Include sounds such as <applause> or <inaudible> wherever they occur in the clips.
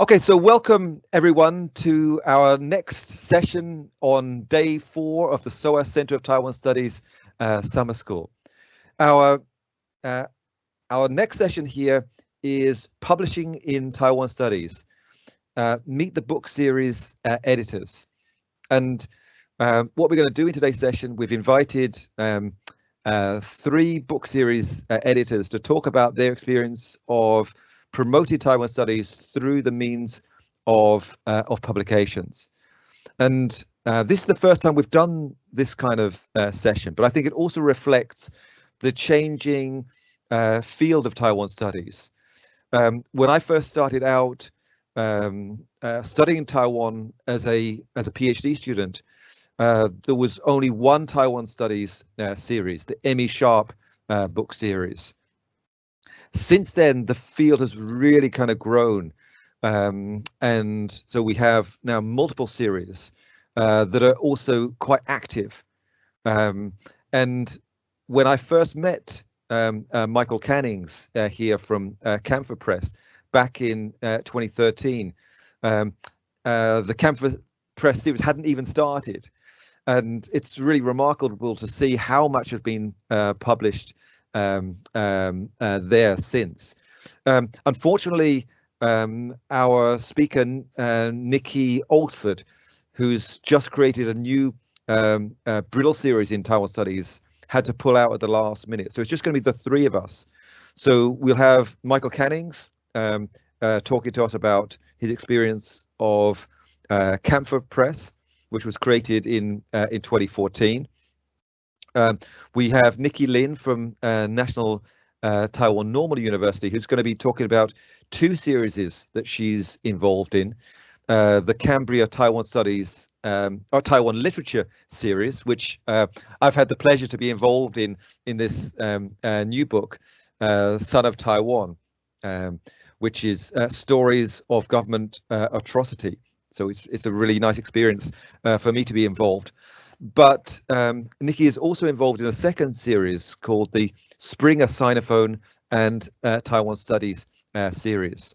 Okay, so welcome everyone to our next session on day four of the SOAS Center of Taiwan Studies uh, Summer School. Our, uh, our next session here is Publishing in Taiwan Studies, uh, Meet the Book Series uh, Editors. And um, what we're going to do in today's session, we've invited um, uh, three book series uh, editors to talk about their experience of promoted Taiwan studies through the means of uh, of publications. And uh, this is the first time we've done this kind of uh, session, but I think it also reflects the changing uh, field of Taiwan studies. Um, when I first started out um, uh, studying Taiwan as a as a PhD student, uh, there was only one Taiwan studies series, the M.E. Sharpe book series since then, the field has really kind of grown. Um, and so we have now multiple series uh, that are also quite active. Um, and when I first met um, uh, Michael Cannings uh, here from uh, Camphor Press back in uh, 2013, um, uh, the Camphor Press series hadn't even started. And it's really remarkable to see how much has been published um, um, uh, there since. Um, unfortunately, um, our speaker, uh, Nikki Oldford, who's just created a new um, uh, Brill series in Taiwan Studies, had to pull out at the last minute. So it's just going to be the three of us. So we'll have Michael Cannings um, uh, talking to us about his experience of uh, Camphor Press, which was created in uh, in 2014. Um, we have Nikki Lin from uh, National uh, Taiwan Normal University, who's going to be talking about two series that she's involved in. Uh, the Cambria Taiwan Studies um, or Taiwan Literature series, which uh, I've had the pleasure to be involved in in this um, uh, new book, uh, Son of Taiwan, um, which is stories of government atrocity. So it's it's a really nice experience for me to be involved. But um, Nikki is also involved in a second series called the Springer Sinophone and uh, Taiwan Studies uh, series.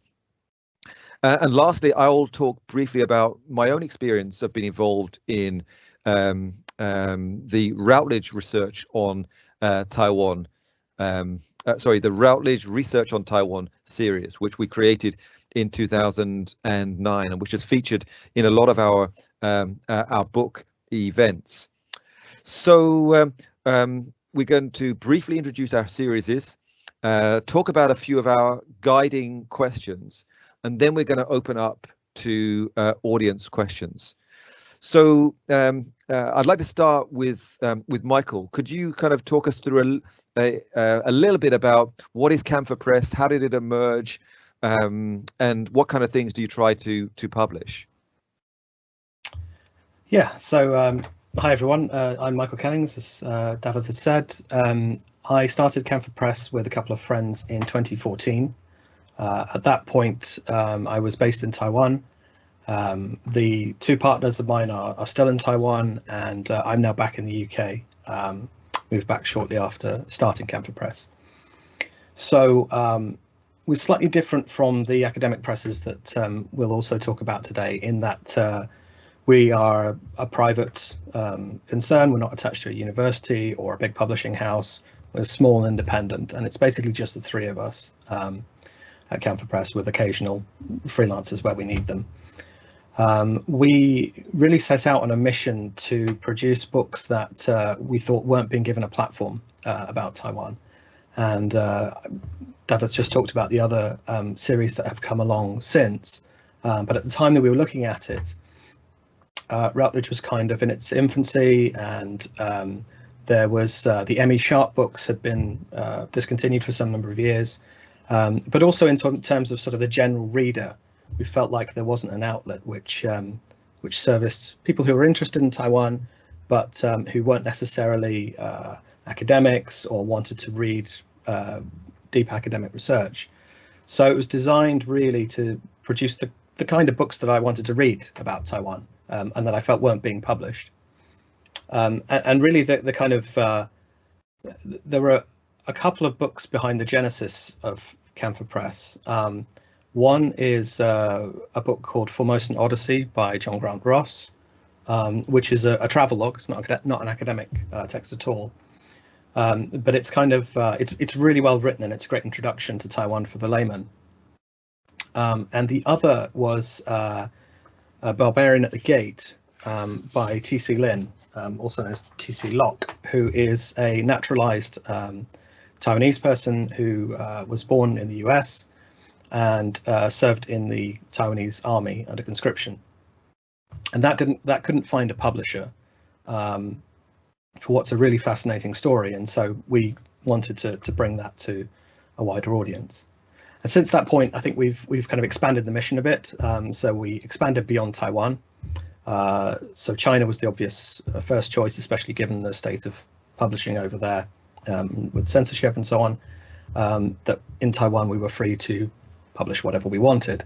Uh, and lastly, I'll talk briefly about my own experience of being involved in um, um, the Routledge research on uh, Taiwan. Um, uh, sorry, the Routledge Research on Taiwan series, which we created in 2009 and which is featured in a lot of our um, uh, our book events. So um, um, we're going to briefly introduce our series uh, talk about a few of our guiding questions, and then we're going to open up to uh, audience questions. So um, uh, I'd like to start with um, with Michael. Could you kind of talk us through a, a, a little bit about what is Camphor Press, how did it emerge, um, and what kind of things do you try to to publish? Yeah, so um, hi everyone, uh, I'm Michael Cannings, as uh, David has said. Um, I started Camphor Press with a couple of friends in 2014. Uh, at that point, um, I was based in Taiwan. Um, the two partners of mine are, are still in Taiwan, and uh, I'm now back in the UK. Um, moved back shortly after starting Camphor Press. So um, we're slightly different from the academic presses that we'll also talk about today in that uh, we are a private um, concern. We're not attached to a university or a big publishing house. We're small and independent, and it's basically just the three of us um, at Camphor Press with occasional freelancers where we need them. Um, we really set out on a mission to produce books that uh, we thought weren't being given a platform uh, about Taiwan. And uh, David's just talked about the other um, series that have come along since. Um, but at the time that we were looking at it, uh, Routledge was kind of in its infancy, and um, there was uh, the M.E. Sharpe books had been uh, discontinued for some number of years. Um, but also in terms of sort of the general reader, we felt like there wasn't an outlet which um, which serviced people who were interested in Taiwan, but um, who weren't necessarily uh, academics or wanted to read uh, deep academic research. So it was designed really to produce the, the kind of books that I wanted to read about Taiwan um, and that I felt weren't being published. Um, and, and, really the, the kind of, uh, there were a couple of books behind the genesis of Camphor Press. Um, One is uh, a book called Formosan Odyssey by John Grant Ross, um, which is a, a travel log. It's not not an academic uh, text at all, um, but it's kind of uh, it's it's really well written and it's a great introduction to Taiwan for the layman. Um, and the other was uh, Barbarian at the Gate um, by T.C. Lin, um, also known as T.C. Locke, who is a naturalized um, Taiwanese person who uh, was born in the US and uh, served in the Taiwanese army under conscription. And that didn't that couldn't find a publisher um, for what's a really fascinating story. And so we wanted to to bring that to a wider audience. And since that point, I think we've we've kind of expanded the mission a bit. Um, so we expanded beyond Taiwan. Uh, so China was the obvious uh, first choice, especially given the state of publishing over there um, with censorship and so on. Um, that in Taiwan we were free to publish whatever we wanted.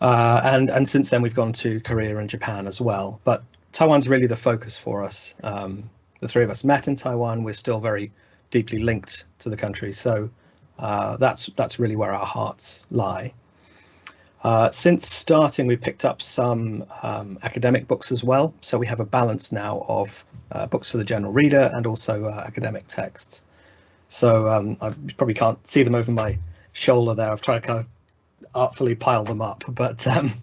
Uh, and and since then we've gone to Korea and Japan as well. But Taiwan's really the focus for us. Um, the three of us met in Taiwan. We're still very deeply linked to the country, so uh, that's that's really where our hearts lie. Uh, since starting, we picked up some um, academic books as well. So we have a balance now of uh, books for the general reader and also uh, academic texts. So um, I probably can't see them over my shoulder there. I've tried to kind of artfully pile them up, <laughs> but um,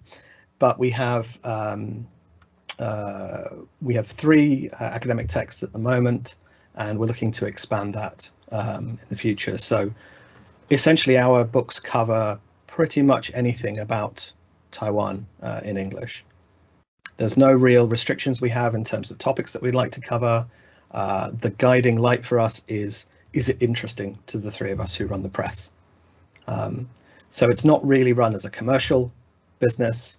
but we have um, uh, we have three uh, academic texts at the moment, and we're looking to expand that um, in the future. So essentially, our books cover pretty much anything about Taiwan uh, in English. There's no real restrictions we have in terms of topics that we'd like to cover. Uh, the guiding light for us is, is it interesting to the three of us who run the press? Um, so it's not really run as a commercial business.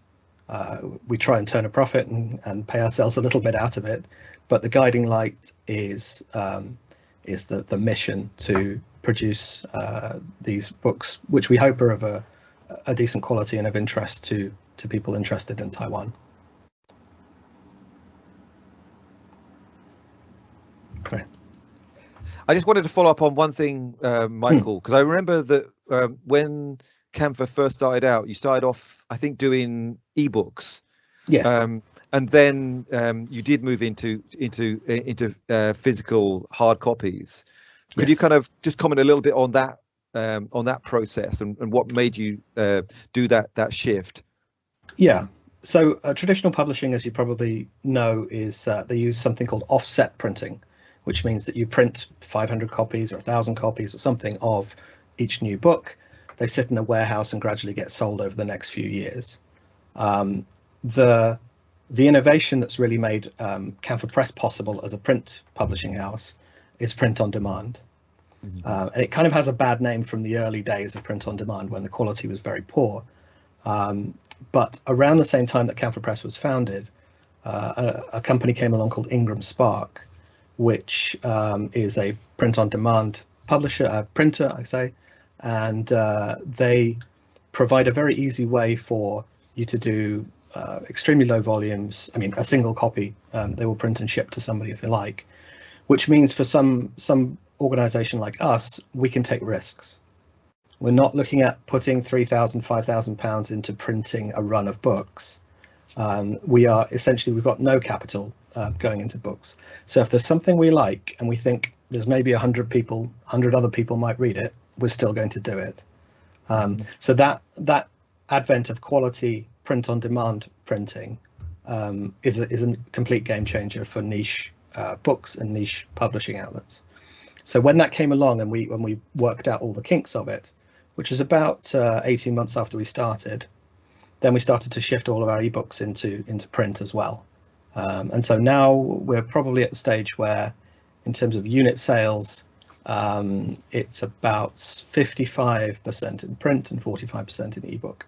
Uh, we try and turn a profit and, and pay ourselves a little bit out of it, but the guiding light is um, is the the mission to produce uh, these books, which we hope are of a, a decent quality and of interest to to people interested in Taiwan. Okay. I just wanted to follow up on one thing, uh, Michael, because hmm. I remember that um, when Camphor first started out, you started off, I think, doing ebooks. Yes. Um, and then um, you did move into into into uh, physical hard copies. Could yes. you kind of just comment a little bit on that um, on that process and, and what made you uh, do that that shift? Yeah. So uh, traditional publishing, as you probably know, is uh, they use something called offset printing, which means that you print 500 copies or 1,000 copies or something of each new book. They sit in a warehouse and gradually get sold over the next few years. Um, the the innovation that's really made um, Camphor Press possible as a print publishing house is print on demand. Mm-hmm. Uh, and it kind of has a bad name from the early days of print on demand when the quality was very poor. Um, but around the same time that Camphor Press was founded, uh, a, a, company came along called IngramSpark, which um, is a print on demand publisher, a printer, I say, and uh, they provide a very easy way for you to do uh, extremely low volumes. I mean, a single copy um, they will print and ship to somebody if they like, which means for some some organization like us, we can take risks. We're not looking at putting 3,000, 5,000 pounds into printing a run of books. Um, we are essentially, we've got no capital uh, going into books. So if there's something we like and we think there's maybe 100 people, 100 other people might read it, we're still going to do it. Um, so that that advent of quality print on demand printing um, is a, is a complete game changer for niche uh, books and niche publishing outlets. So when that came along and we when we worked out all the kinks of it, which was about uh, 18 months after we started, then we started to shift all of our ebooks into into print as well. Um, and so now we're probably at the stage where, in terms of unit sales, um, it's about 55% in print and 45% in ebook.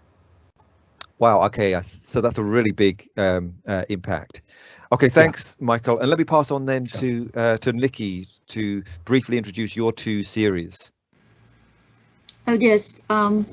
Wow. Okay. So that's a really big um, uh, impact. Okay. Thanks, yeah. Michael. And let me pass on then sure. to uh, to Nikki to briefly introduce your two series. Oh yes. Um,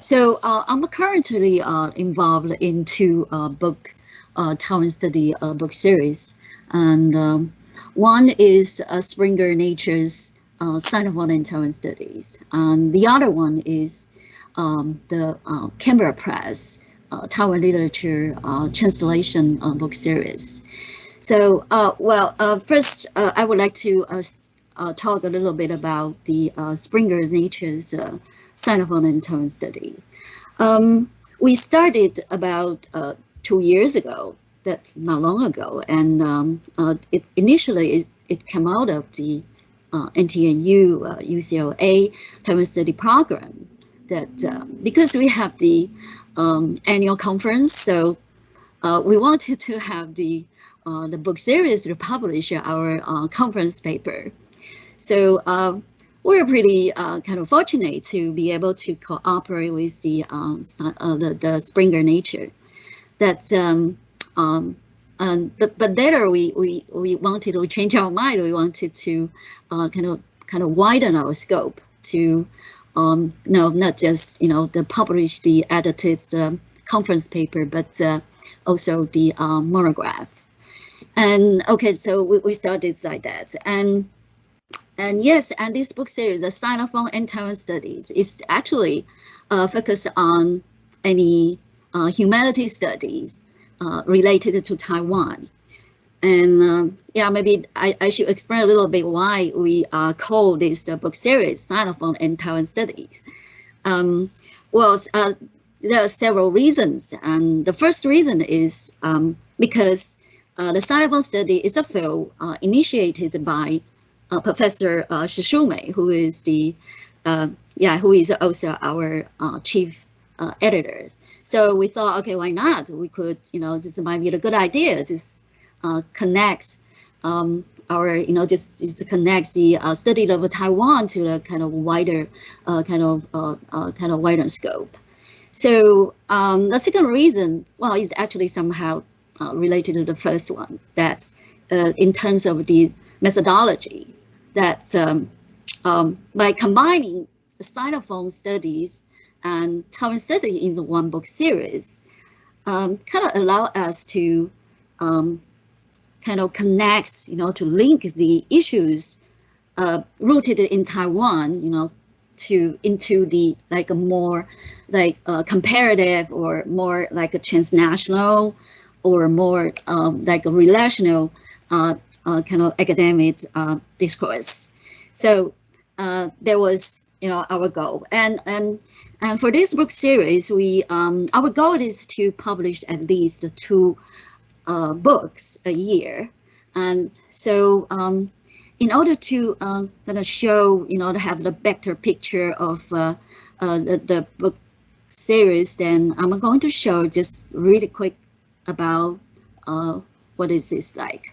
so uh, I'm currently uh, involved in two uh, book uh, Taiwan study book series, and um, one is Springer Nature's uh, Sinophone and Taiwan Studies. And the other one is um, the uh, Cambria Press uh, Taiwan Literature uh, Translation uh, book series. So, uh, well, uh, first, uh, I would like to talk a little bit about the Springer Nature's uh, Sinophone and Taiwan study. Um, we started about two years ago, that's not long ago, and um, it initially it, it came out of the NTNU UCLA Taiwan Study Program that because we have the um, annual conference. So uh, we wanted <laughs> to have the uh, the book series to publish our uh, conference paper. So um, we're pretty uh, kind of fortunate to be able to cooperate with the um, uh, the, the Springer Nature. That's um, um, um, but but later we we we wanted to change our mind. We wanted to uh, kind of kind of widen our scope to um, no, not just you know the published, the edited uh, conference paper, but uh, also the uh, monograph. And okay, so we, we started like that, and and yes, and this book series, the Sinophone and Taiwan Studies, is actually uh, focused on any uh, humanities studies uh, related to Taiwan. And um, yeah, maybe I, I should explain a little bit why we uh, call this the book series Sinophone and Taiwan Studies. Um, well, uh, there are several reasons. And the first reason is um, because uh, the Sinophone study is a field uh, initiated by uh, Professor uh, Shih Shu-mei, who is the uh, yeah, who is also our chief editor. So we thought, okay, why not? We could, you know, this might be a good idea. Just connects um, our, you know, just, just connects the uh, study of Taiwan to the kind of wider, uh, kind of, uh, uh, kind of wider scope. So um, the second reason, well, is actually somehow uh, related to the first one. That's in terms of the methodology. That um, um, by combining the Sinophone studies and Taiwan study in the one book series, um, kind of allow us to um, kind of connects, you know, to link the issues uh, rooted in Taiwan, you know, to into the like a more like uh, comparative or more like a transnational or more um, like a relational uh, uh, kind of academic uh, discourse. So there was, you know, our goal. And and and for this book series, we um, our goal is to publish at least two uh, books a year. And so um, in order to uh, kind of show, you know, to have the better picture of uh, uh, the, the book series, then I'm going to show just really quick about uh, what is this like.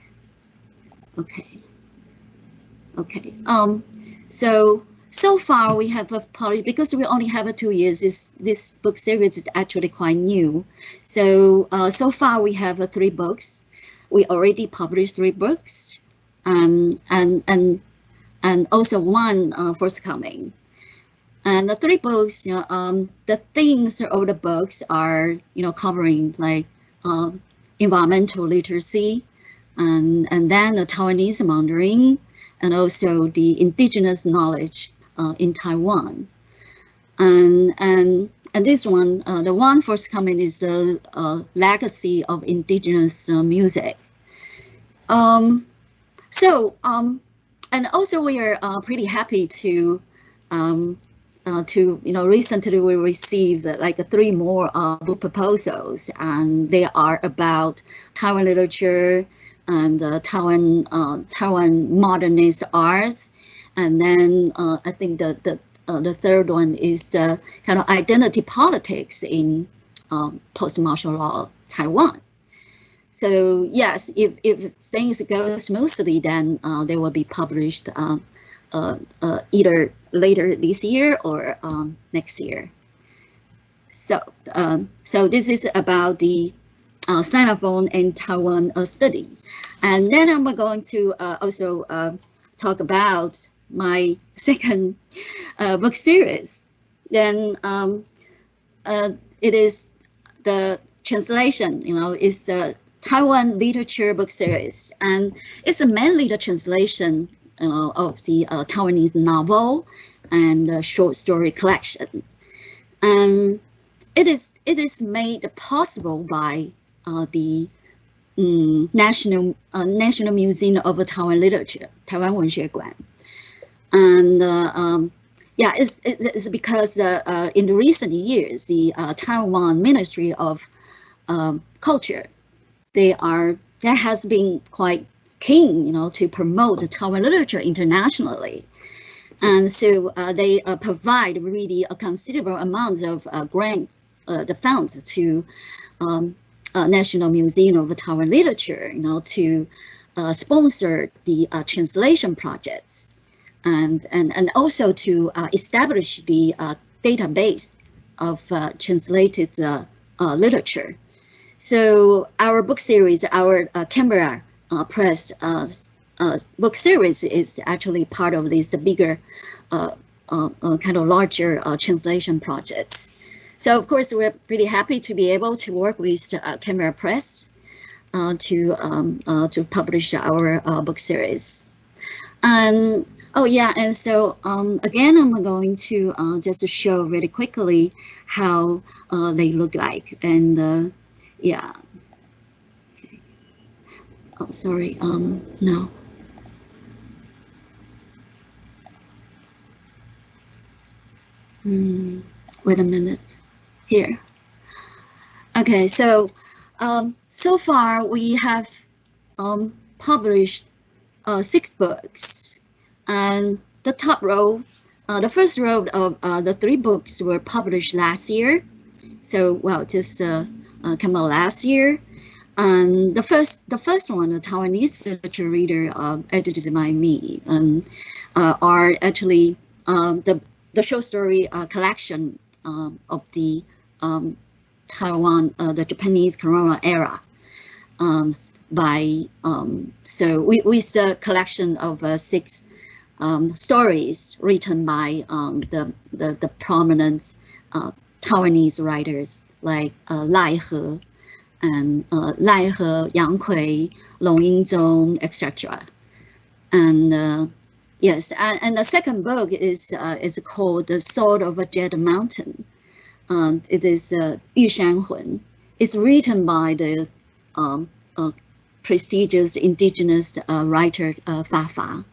Okay. Okay. Um, so so far we have a probably because we only have a two years this this book series is actually quite new. So uh, so far we have uh, three books. We already published three books. Um, and and and also one uh, forthcoming. And the three books you know um, the themes of the books are you know covering like uh, environmental literacy and and then the Taiwanese Mandarin and also the indigenous knowledge uh, in Taiwan. And, and, and this one, uh, the one first forthcoming is the uh, legacy of indigenous uh, music. Um, so, um, and also we are uh, pretty happy to um, uh, to you know recently we received like three more book proposals and they are about Taiwan literature and Taiwan Taiwan modernist arts and then uh, I think the the uh, the third one is the kind of identity politics in um, post-martial law Taiwan. So yes, if, if things go smoothly, then uh, they will be published uh, uh, uh, either later this year or um, next year. So um, so this is about the uh, Sinophone and Taiwan study. And then I'm going to also talk about my <laughs> second uh, book series, then um, uh, it is the translation, you know, is the Taiwan literature book series. And it's mainly the translation uh, of the uh, Taiwanese novel and the short story collection. and it is it is made possible by uh, the um, National uh, National Museum of Taiwan Literature, Taiwan 文学馆, And uh, um, yeah, it's, it's because uh, uh, in the recent years, the Taiwan Ministry of um, Culture, they are that has been quite keen, you know, to promote Taiwan literature internationally. And so uh, they uh, provide really a considerable amount of uh, grants, the funds to um, National Museum of Taiwan Literature, you know, to sponsor the translation projects and, and, and also to uh, establish the uh, database of uh, translated literature. So our book series, our Cambria uh, Press uh, uh, book series is actually part of this bigger, kind of larger translation projects. So of course, we're pretty happy to be able to work with Cambria Press to um, to publish our book series. And Oh yeah, and so um, again, I'm going to uh, just show really quickly how uh, they look like, and uh, yeah, Oh, sorry. Um, no. Hmm. wait a minute. Here. Okay, so um, so far we have um, published uh, six books, and the top row, uh, the first row of uh, the three books were published last year. So well, just uh, uh, come out last year, um, the first, the first one, the Taiwanese literature reader, uh, edited by me, um, uh, are actually um, the the short story uh, collection um, of the um, Taiwan, the Japanese colonial era. Um, by so we with the collection of uh, six stories written by the, the the prominent uh, Taiwanese writers like Lai He and uh, Lai He, Yang Kui, Long Yingzong, etc. And uh, yes, and, and, the second book is uh, is called The Sword of a Jade Mountain. Um, it is uh, Yu Shan. It's written by the um, uh, prestigious indigenous uh, writer uh, Fa Fa.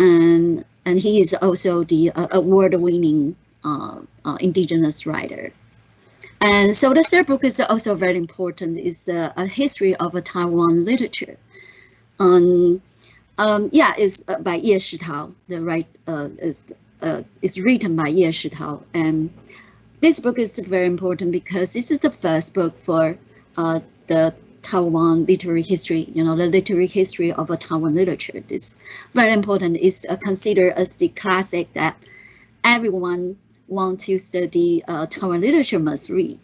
And, and he is also the uh, award-winning uh, uh, indigenous writer. And so the third book is also very important. It's a, a history of Taiwan literature. Um, um, yeah, it's uh, by Ye Shitao. The right uh, is uh, is written by Ye Shitao, and this book is very important because this is the first book for uh, the Taiwan literary history. You know, the literary history of a Taiwan literature. This very important. is uh, considered as the classic that everyone want to study uh, Taiwan literature must read.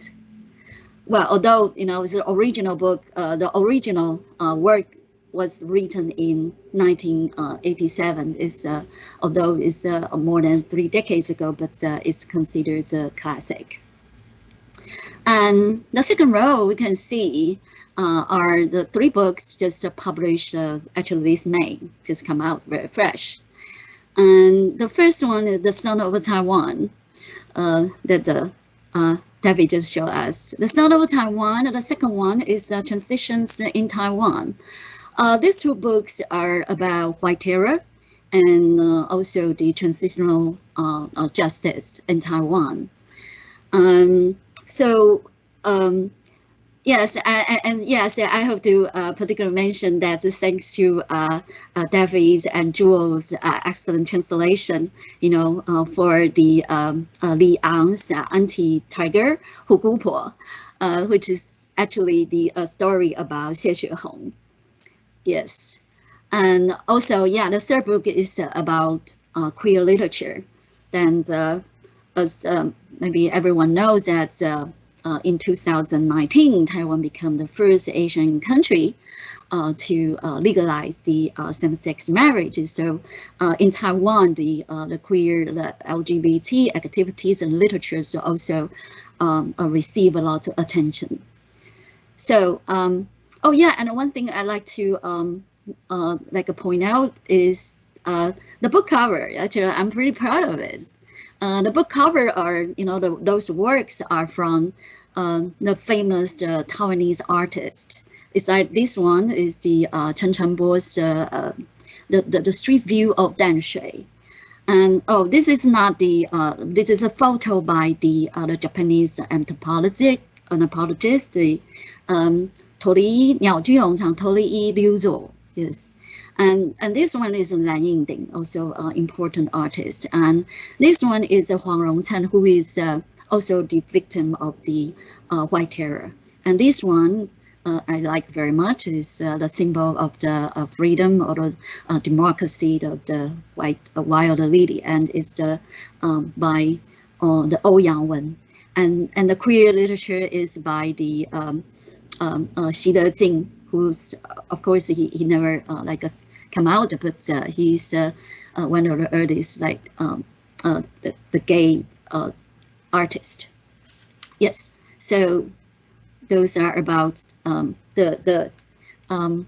Well, although you know it's the original book, uh, the original uh, work was written in 1987. Is uh, although it's uh, more than three decades ago, but uh, it's considered a classic. And the second row we can see are the three books just published actually this May, just come out very fresh. And the first one is The Son of Taiwan, uh, that uh, David just showed us. The Sound of Taiwan, the second one is uh, Transitions in Taiwan. Uh, these two books are about white terror and uh, also the transitional uh, justice in Taiwan. Um, so um, Yes, and, and, yes, I have to uh, particularly mention that thanks to uh, uh, Davies and Jules' uh, excellent translation, you know, uh, for the um, uh, Li Ang's Anti-Tiger Hugupo, which is actually the story about Xie Xuehong. Yes, and also, yeah, the third book is about queer literature. And as um, maybe everyone knows that uh, in 2019, Taiwan became the first Asian country uh, to uh, legalize the uh, same-sex marriage. So uh, in Taiwan, the uh, the queer, the LGBT activities and literatures also um, receive a lot of attention. So, um, oh yeah, and one thing I like to um, like point out is the book cover. Actually, I'm pretty proud of it. Uh, the book cover are, you know, the, those works are from uh, the famous uh, Taiwanese artists. It's like this one is the uh, Chen Chengbo's uh, uh, the, the, the street view of Danshui. And oh, this is not the uh, this is a photo by the uh, the Japanese anthropologist anthropologist the um, Torii Niao Junlongchang Torii Liu Yes. And, and this one is Lan Yingding, also uh, important artist. And this one is uh, Huang Rongcan, who is uh, also the victim of the uh, White Terror. And this one uh, I like very much is uh, the symbol of the uh, freedom or the uh, democracy of the white uh, wild lily, and it's the um, by uh, the Ouyang Wen, and and the queer literature is by the um, um, uh, Xi Dejin, who's of course he, he never like come out, but he's one of the earliest like um, the, the gay artist. Yes, so those are about um, the the um,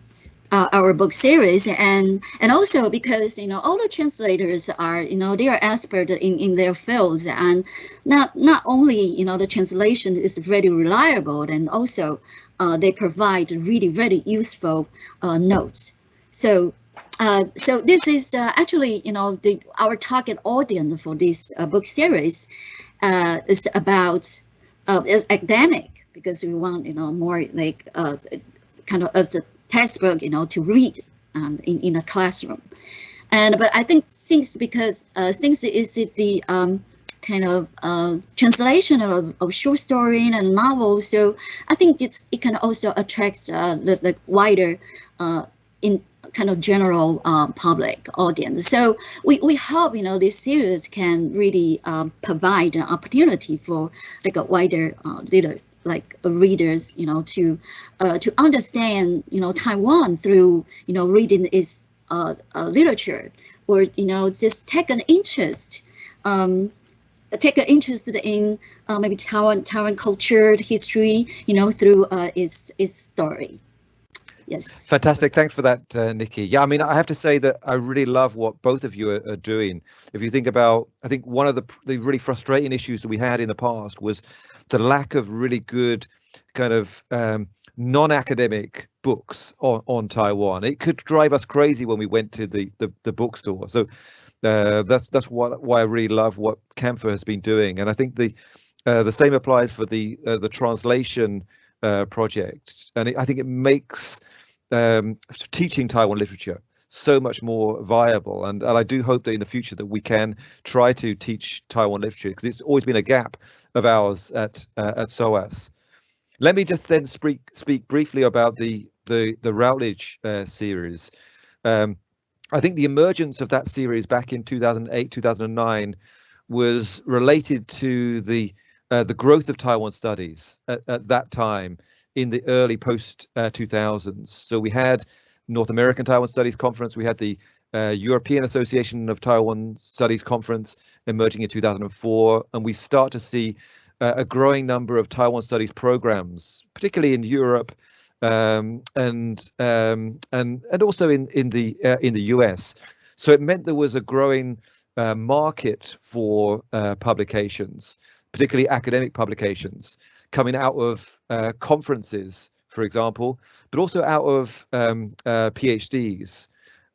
uh, our book series. And and also because you know all the translators are you know they are expert in in their fields. And not not only you know the translation is very reliable and also uh, they provide really very useful uh, notes. So uh, so this is uh, actually you know the our target audience for this uh, book series is about academic because we want, you know, more like uh, kind of as a textbook, you know, to read um, in, in a classroom. And but I think since because uh, since it is the um, kind of uh, translation of, of short story and novel, so I think it's it can also attract uh, the, the wider uh, in kind of general uh, public audience. So we, we hope, you know, this series can really um, provide an opportunity for like a wider uh, literature like readers, you know, to uh, to understand, you know, Taiwan through, you know, reading its uh, uh, literature, or you know, just take an interest, um, take an interest in uh, maybe Taiwan Taiwan culture, history, you know, through uh, its its story. Yes. Fantastic. Thanks for that, uh, Nikki. Yeah, I mean, I have to say that I really love what both of you are, are, doing. If you think about, I think one of the the really frustrating issues that we had in the past was the lack of really good kind of um, non-academic books on, on Taiwan. It could drive us crazy when we went to the the, the bookstore. So uh, that's that's what why I really love what Camphor has been doing, and I think the uh, the same applies for the uh, the translation uh, project, and it, I think it makes um, teaching Taiwan literature so much more viable. And, and I do hope that in the future that we can try to teach Taiwan literature because it's always been a gap of ours at uh, at SOAS. Let me just then speak speak briefly about the the the Routledge uh, series. Um, I think the emergence of that series back in 2008 2009 was related to the uh, the growth of Taiwan studies at, at that time in the early post 2000s. Uh, so we had North American Taiwan Studies Conference. We had the uh, European Association of Taiwan Studies Conference emerging in 2004, and we start to see uh, a growing number of Taiwan Studies programs, particularly in Europe um, and um, and and also in in the uh, in the US. So it meant there was a growing uh, market for uh, publications, particularly academic publications, coming out of uh, conferences for example, but also out of um, uh, PhDs.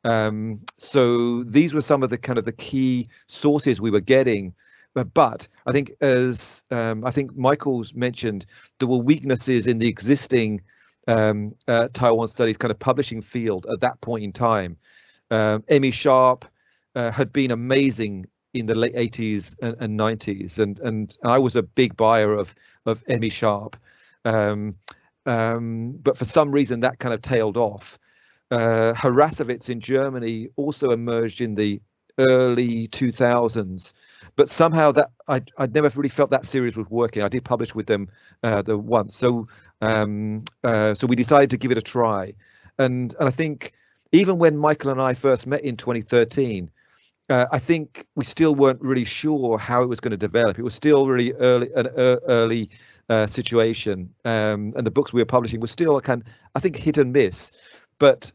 Um, so these were some of the kind of the key sources we were getting. But, but I think as um, I think Michael's mentioned, there were weaknesses in the existing um, uh, Taiwan studies kind of publishing field at that point in time. Um, M.E. Sharpe uh, had been amazing in the late 80s and, and, 90s, and and I was a big buyer of of M.E. Sharpe. Um, um, but for some reason that kind of tailed off. Uh, Harrassowitz in Germany also emerged in the early 2000s, but somehow that I I'd never really felt that series was working. I did publish with them uh, the once, so um, uh, so we decided to give it a try, and and I think even when Michael and I first met in 2013. Uh, I think we still weren't really sure how it was going to develop. It was still really early, an early uh, situation, um, and the books we were publishing were still kind, of, I think, hit and miss. But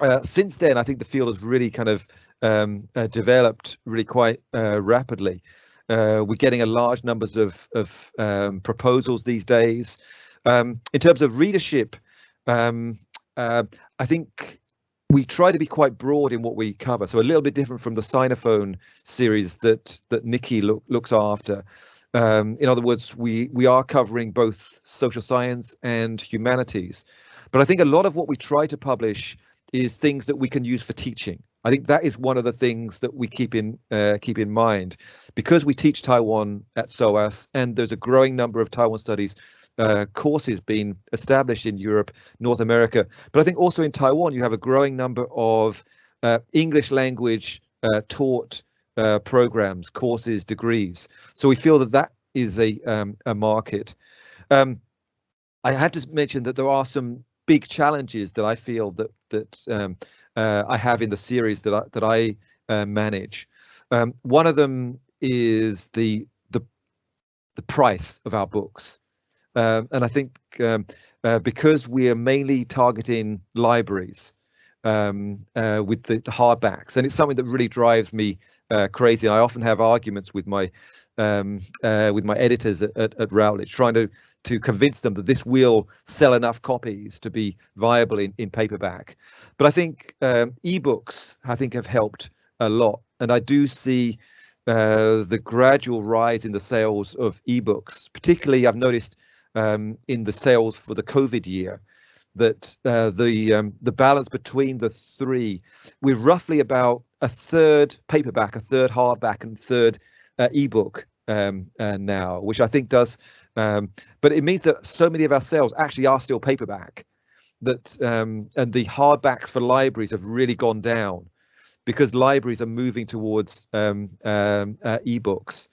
uh, since then, I think the field has really kind of um, uh, developed really quite uh, rapidly. Uh, we're getting a large numbers of, of um, proposals these days. Um, in terms of readership, um, uh, I think we try to be quite broad in what we cover, so a little bit different from the Sinophone series that that Nikki look, looks after. Um, in other words, we we are covering both social science and humanities, but I think a lot of what we try to publish is things that we can use for teaching. I think that is one of the things that we keep in uh, keep in mind because we teach Taiwan at SOAS, and there's a growing number of Taiwan studies uh, courses being established in Europe, North America, but I think also in Taiwan you have a growing number of uh, English language uh, taught uh, programs, courses, degrees. So we feel that that is a um, a market. Um, I have to mention that there are some big challenges that I feel that that um, uh, I have in the series that I, that I uh, manage. Um, one of them is the the the price of our books. Um, and I think um, uh, because we are mainly targeting libraries um, uh, with the, the, hardbacks, and it's something that really drives me uh, crazy. I often have arguments with my um, uh, with my editors at, at, at, Routledge, trying to to convince them that this will sell enough copies to be viable in, in paperback. But I think um, ebooks, I think, have helped a lot, and I do see uh, the gradual rise in the sales of ebooks. Particularly, I've noticed um, in the sales for the COVID year that uh, the um, the balance between the three, we're roughly about a third paperback, a third hardback, and third uh, ebook um, uh, now, which I think does. Um, but it means that so many of our sales actually are still paperback. That um, and the hardbacks for libraries have really gone down because libraries are moving towards um, um, uh, ebooks.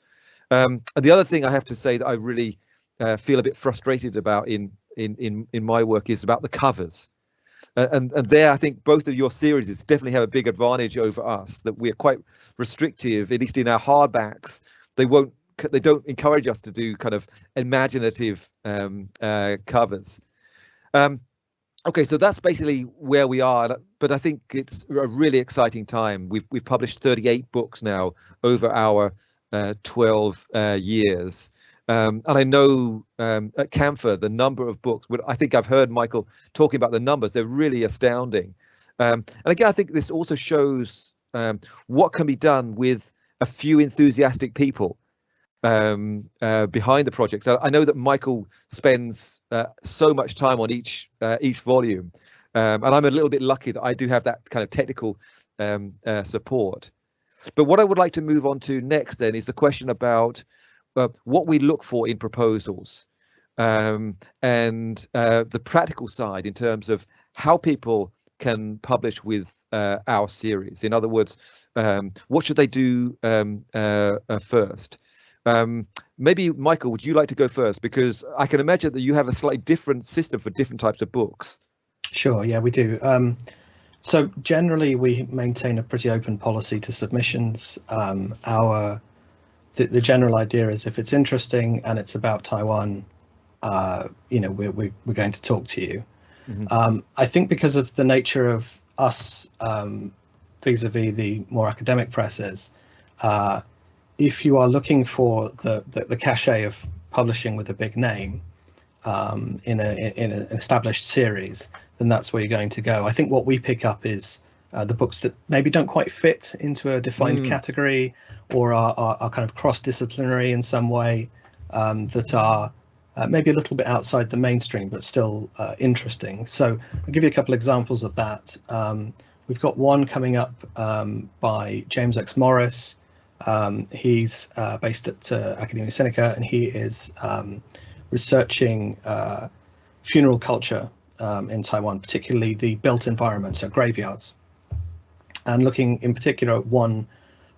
and the other thing I have to say that I really uh, feel a bit frustrated about in in in in my work is about the covers. And and there, I think both of your series definitely have a big advantage over us that we're quite restrictive, at least in our hardbacks. They won't they don't encourage us to do kind of imaginative um, uh, covers. Um, okay, so that's basically where we are. But I think it's a really exciting time. We've we've published 38 books now over our uh, 12 uh, years. Um, and I know um, at Camphor, the number of books, I think I've heard Michael talking about the numbers, they're really astounding. Um, and again, I think this also shows um, what can be done with a few enthusiastic people um, uh, behind the project. So I know that Michael spends uh, so much time on each uh, each volume, um, and I'm a little bit lucky that I do have that kind of technical uh, support. But what I would like to move on to next then is the question about uh, what we look for in proposals um, and uh, the practical side in terms of how people can publish with uh, our series. In other words, um, what should they do um, uh, uh, first? Um, maybe Michael, would you like to go first? Because I can imagine that you have a slightly different system for different types of books. Sure, yeah, we do. Um, so generally, we maintain a pretty open policy to submissions. Um, our the, the general idea is if it's interesting and it's about Taiwan, uh, you know, we're, we're, we're going to talk to you. Mm-hmm. Um, I think because of the nature of us um, vis-a-vis the more academic presses, uh, if you are looking for the, the, the, cachet of publishing with a big name um, in, a, in an established series, then that's where you're going to go. I think what we pick up is uh, the books that maybe don't quite fit into a defined mm. category or are, are, are, kind of cross-disciplinary in some way um, that are uh, maybe a little bit outside the mainstream but still uh, interesting. So I'll give you a couple examples of that. Um, we've got one coming up um, by James X. Morris. Um, he's uh, based at uh, Academia Sinica and he is um, researching uh, funeral culture um, in Taiwan, particularly the built environment, so graveyards and looking in particular at one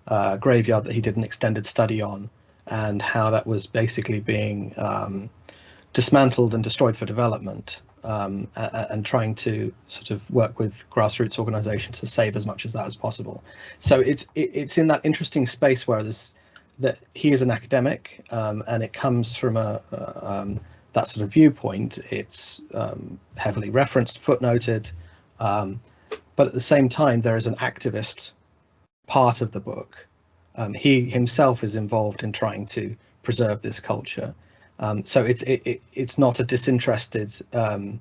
uh, graveyard that he did an extended study on and how that was basically being um, dismantled and destroyed for development um, and trying to sort of work with grassroots organizations to save as much as that as possible. So it's it's in that interesting space where there's that he is an academic um, and it comes from a, um, that sort of viewpoint. It's um, heavily referenced, footnoted, um, but at the same time, there is an activist part of the book Um, he himself is involved in trying to preserve this culture. Um, so it's it, it, it's not a disinterested um,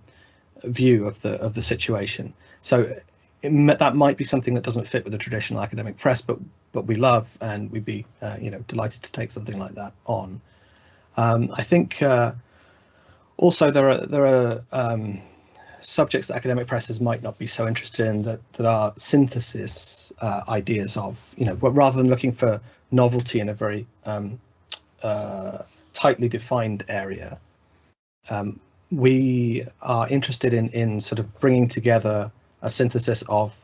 view of the of the situation. So it, that might be something that doesn't fit with the traditional academic press, but but we love and we'd be uh, you know delighted to take something like that on. Um, I think uh, also there are there are um, subjects that academic presses might not be so interested in that that are synthesis uh, ideas of you know rather than looking for novelty in a very um, uh, tightly defined area. Um, we are interested in in sort of bringing together a synthesis of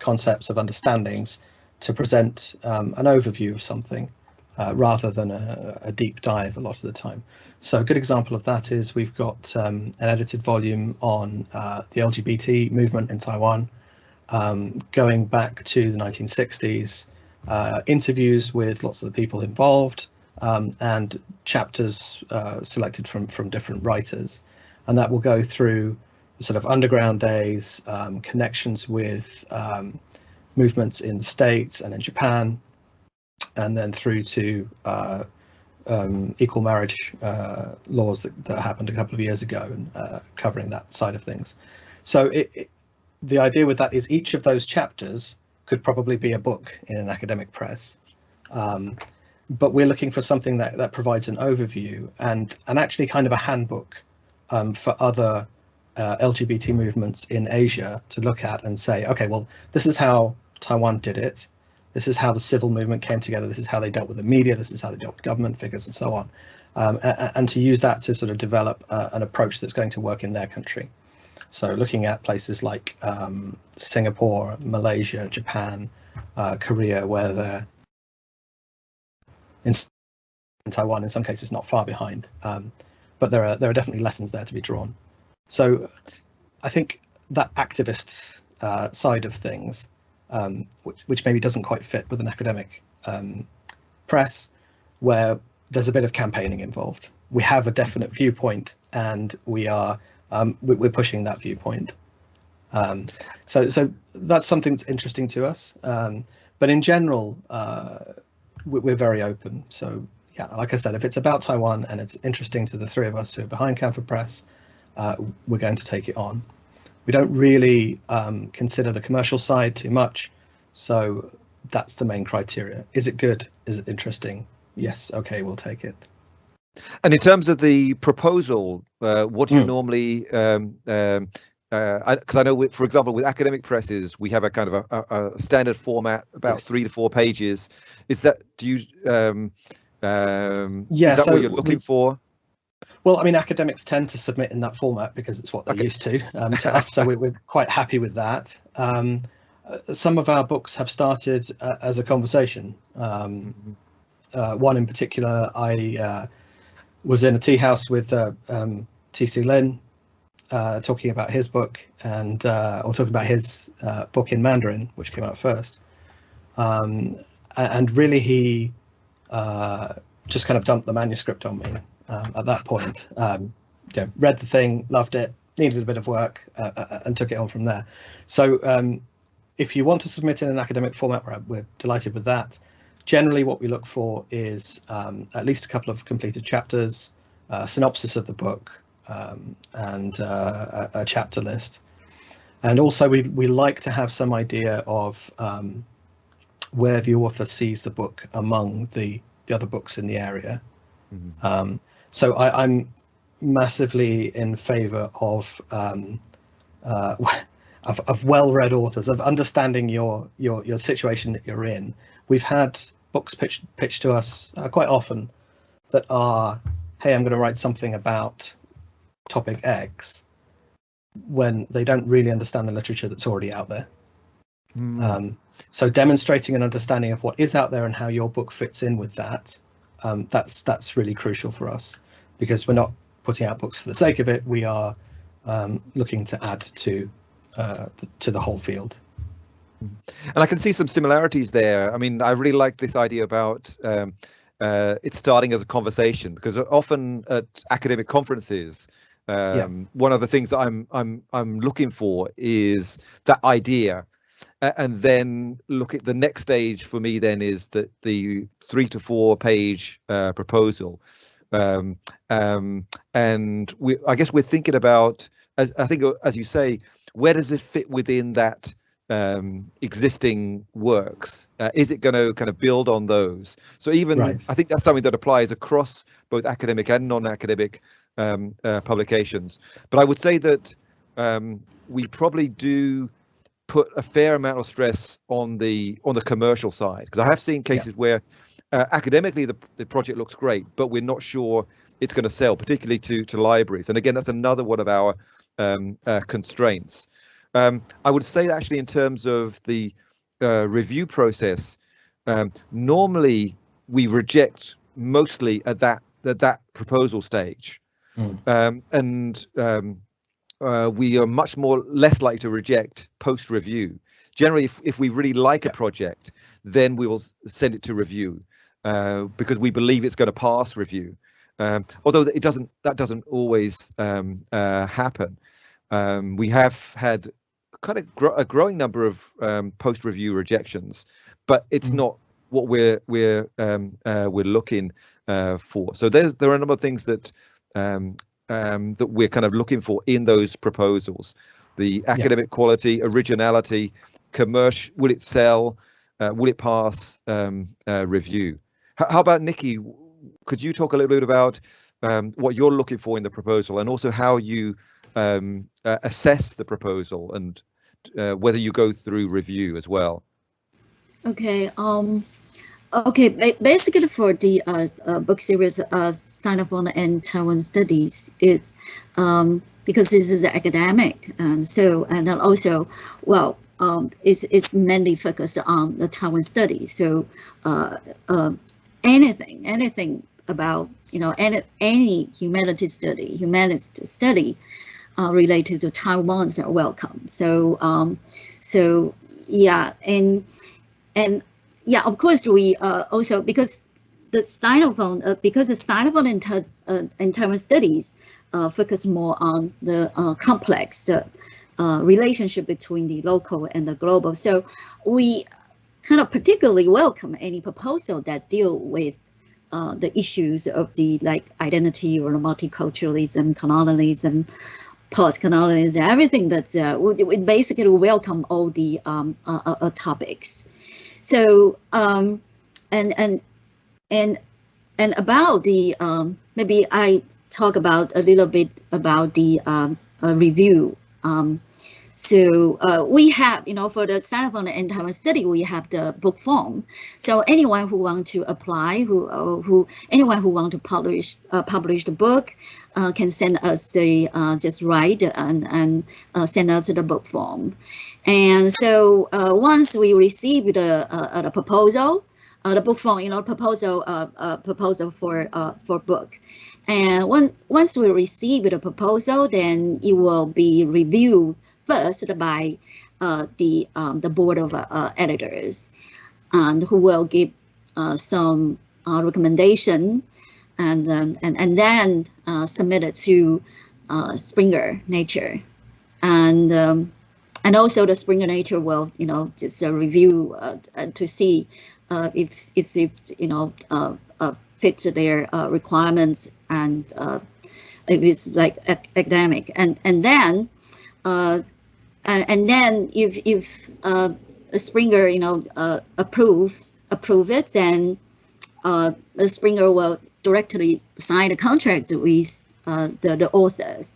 concepts of understandings to present um, an overview of something uh, rather than a, a, deep dive a lot of the time. So a good example of that is we've got um, an edited volume on uh, the LGBT movement in Taiwan, um, going back to the 1960s, uh, interviews with lots of the people involved, um, and chapters uh, selected from from different writers, and that will go through sort of underground days, um, connections with um, movements in the States and in Japan, and then through to uh, um, equal marriage uh, laws that, that, happened a couple of years ago and uh, covering that side of things. So it, it, the idea with that is each of those chapters could probably be a book in an academic press. Um, but we're looking for something that, that provides an overview and, and actually kind of a handbook um, for other uh, LGBT movements in Asia to look at and say, okay, well, this is how Taiwan did it. This is how the civil movement came together. This is how they dealt with the media. This is how they dealt with government figures and so on. Um, and, and, to use that to sort of develop uh, an approach that's going to work in their country. So looking at places like um, Singapore, Malaysia, Japan, uh, Korea, where they're in, Taiwan, in some cases, not far behind. Um, but there are there are definitely lessons there to be drawn. So I think that activist uh, side of things, um, which, which, maybe doesn't quite fit with an academic um, press, where there's a bit of campaigning involved. We have a definite viewpoint, and we are um, we're pushing that viewpoint. Um, so so that's something that's interesting to us. Um, but in general, uh, we're very open. So yeah, like I said, if it's about Taiwan and it's interesting to the three of us who are behind Camphor Press, uh, we're going to take it on. We don't really um, consider the commercial side too much, so that's the main criteria. Is it good? Is it interesting? Yes, okay, we'll take it. And in terms of the proposal, uh, what do you mm. normally um, um, because uh, I, I, know, with, for example, with academic presses, we have a kind of a, a, a standard format, about yes. three to four pages. Is that do you? Um, um, yeah, is that so what you're looking we, for? Well, I mean, academics tend to submit in that format because it's what they're okay. used to. Um, to us, so we're, we're, quite happy with that. Um, uh, some of our books have started uh, as a conversation. Um, uh, one in particular, I uh, was in a tea house with uh, um, TC Lin, uh, talking about his book and or talking about his book in Mandarin, which came out first. Um, and really, he just kind of dumped the manuscript on me um, at that point. Um, you know, read the thing, loved it, needed a bit of work, uh, uh, uh, and took it on from there. So um, if you want to submit in an academic format, we're, we're, delighted with that. Generally, what we look for is um, at least a couple of completed chapters, a synopsis of the book, um, and uh, a, a, chapter list. And also, we, we like to have some idea of um, where the author sees the book among the, the other books in the area. Mm -hmm. So I, am massively in favour of, um, uh, <laughs> of, of well-read authors, of understanding your your your situation that you're in. We've had books pitched pitched to us uh, quite often that are, hey, I'm going to write something about topic X, when they don't really understand the literature that's already out there. Mm. Um, so demonstrating an understanding of what is out there and how your book fits in with that um, that's that's really crucial for us because we're not putting out books for the sake of it. We are um, looking to add to uh, to the whole field. And I can see some similarities there. I mean, I really like this idea about um, uh, it starting as a conversation because often at academic conferences, um, yeah. one of the things that I'm I'm I'm looking for is that idea and then look at the next stage for me then is that the three to four page uh, proposal um, um, and we I guess we're thinking about as I think as you say where does this fit within that um, existing works? Uh, is it going to kind of build on those? So even right. I think that's something that applies across both academic and non-academic um, uh, publications. But I would say that um, we probably do put a fair amount of stress on the on the commercial side because I have seen cases yeah. where uh, academically the, the project looks great, but we're not sure it's going to sell, particularly to to libraries. And again, that's another one of our um, uh, constraints. Um, I would say actually in terms of the uh, review process, um, normally we reject mostly at that at that proposal stage, mm. um, and um, uh, we are much more less likely to reject post review. Generally, if, if we really like yeah. a project, then we will send it to review uh, because we believe it's going to pass review. Um, although it doesn't, that doesn't always um, uh, happen. Um, we have had kind of gro a growing number of um, post-review rejections, but it's mm. not what we're we're um, uh, we're looking uh, for. So there's there are a number of things that um, um, that we're kind of looking for in those proposals. The academic yeah. quality, originality, commercial, will it sell? Uh, will it pass um, uh, review? H how about Nikki? Could you talk a little bit about um, what you're looking for in the proposal and also how you um, uh, assess the proposal and uh, whether you go through review as well. Okay. Um, okay. Basically, for the uh, uh, book series of Sinophone and Taiwan Studies, it's um, because this is academic, and so and also, well, um, it's it's mainly focused on the Taiwan studies. So, uh, uh, anything, anything about you know any any humanities study, humanities study uh, related to Taiwan's are welcome. So um, so yeah, and and yeah, of course we uh, also because the Sinophone uh, because the Sinophone in, uh, in Taiwan studies uh, focus more on the uh, complex uh, relationship between the local and the global. So we kind of particularly welcome any proposal that deal with uh, the issues of the like identity or multiculturalism, colonialism, post-colonialism, everything, but we, we, basically welcome all the um, topics. So um, and and and and about the um, maybe I talk about a little bit about the um, review. Um, so uh, we have, you know, for the Sinophone and Taiwan study, we have the book form. So anyone who want to apply, who uh, who anyone who want to publish uh, publish the book, uh, can send us the uh, just write and and uh, send us the book form. And so once we receive the the proposal, the book form, you know, proposal proposal for for book. And when, once we receive the proposal, then it will be reviewed first by uh, the um, the board of uh, editors, and who will give uh, some uh, recommendation, and and and then uh, submit it to uh, Springer Nature, and um, and also the Springer Nature will you know just review to see if if it you know uh, uh fits their requirements and if it's like academic. And and then uh, and then if if uh, Springer, you know, uh, approves approve it, then uh, Springer will directly sign a contract with uh, the the authors,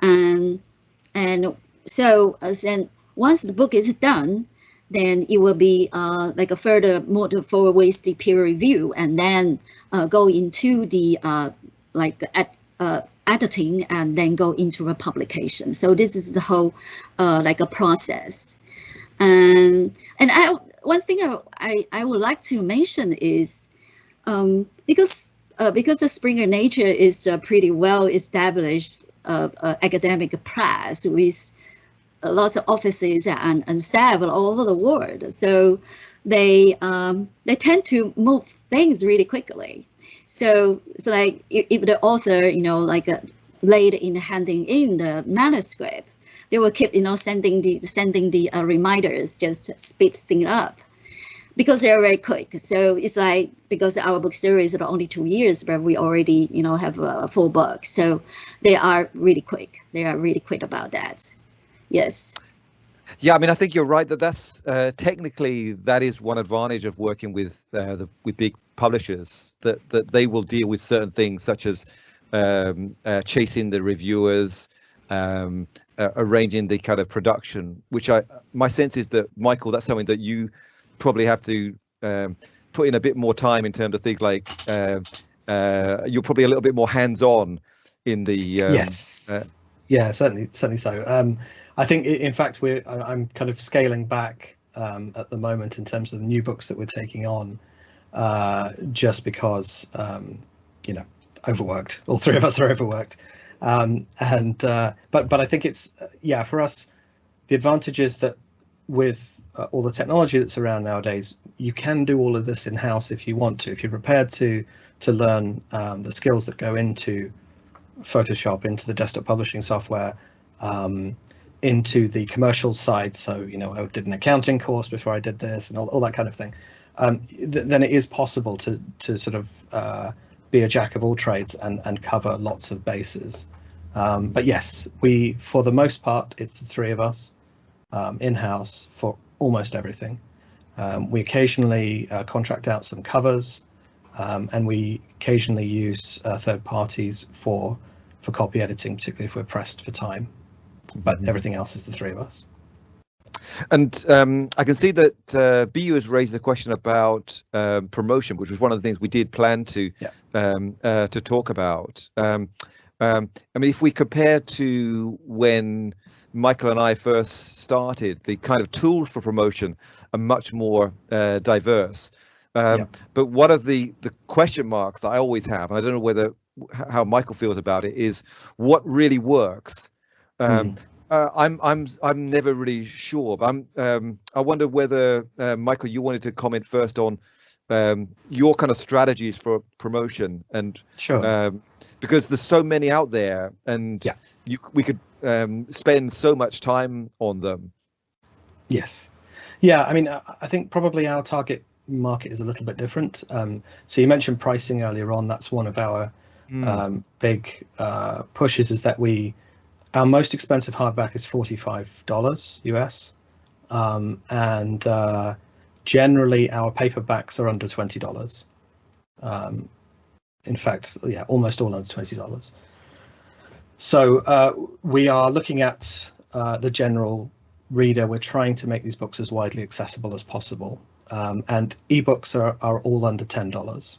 and and so uh, then once the book is done, then it will be uh, like a further more forward the peer review, and then uh, go into the uh, like at uh, editing and then go into a publication. So this is the whole uh, like a process. And and I one thing I I, I would like to mention is um, because uh, because the Springer Nature is a pretty well established uh, uh, academic press with lots of offices and, and staff all over the world. So they um, they tend to move things really quickly. So so like if, the author, you know, like uh, late in handing in the manuscript, they will keep you know sending the sending the uh, reminders just speed things up because they're very quick. So it's like because our book series are only two years, but we already you know have a full book. So they are really quick. They are really quick about that. Yes. Yeah, I mean, I think you're right that that's uh, technically that is one advantage of working with uh, the with big publishers that that they will deal with certain things such as um, uh, chasing the reviewers, um, uh, arranging the kind of production. Which I my sense is that Michael, that's something that you probably have to um, put in a bit more time in terms of things like uh, uh, you're probably a little bit more hands-on in the um, yes uh, yeah certainly certainly so um, i think in fact we're i'm kind of scaling back um, at the moment in terms of the new books that we're taking on uh, just because um, you know overworked all three of us are overworked um, and uh, but but i think it's yeah for us the advantage is that with uh, all the technology that's around nowadays, you can do all of this in house if you want to. If you're prepared to to learn um, the skills that go into Photoshop, into the desktop publishing software, um, into the commercial side. So you know, I did an accounting course before I did this, and all, all that kind of thing. Um, th then it is possible to to sort of uh, be a jack of all trades and and cover lots of bases. Um, but yes, we for the most part, it's the three of us um, in house for almost everything. Um, we occasionally uh, contract out some covers, um, and we occasionally use uh, third parties for for copy editing, particularly if we're pressed for time. But mm-hmm. everything else is the three of us. And um, I can see that uh, BU has raised a question about um, promotion, which was one of the things we did plan to yeah. um, uh, to talk about. Um, um, I mean, if we compare to when Michael and I first started, the kind of tools for promotion are much more uh, diverse. Um, yeah. But one of the the question marks that I always have, and I don't know whether how Michael feels about it, is what really works. Um, mm. Uh, I'm I'm I'm never really sure. But I'm um, I wonder whether uh, Michael, you wanted to comment first on um, your kind of strategies for promotion and sure um, because there's so many out there and yeah. you we could um, spend so much time on them yes yeah i mean i think probably our target market is a little bit different um, so you mentioned pricing earlier on that's one of our mm. big uh, pushes is that we our most expensive hardback is $45 us um, and uh, generally our paperbacks are under $20 um, in fact, yeah, almost all under twenty dollars. So uh, we are looking at uh, the general reader. We're trying to make these books as widely accessible as possible, um, and ebooks are are all under ten dollars.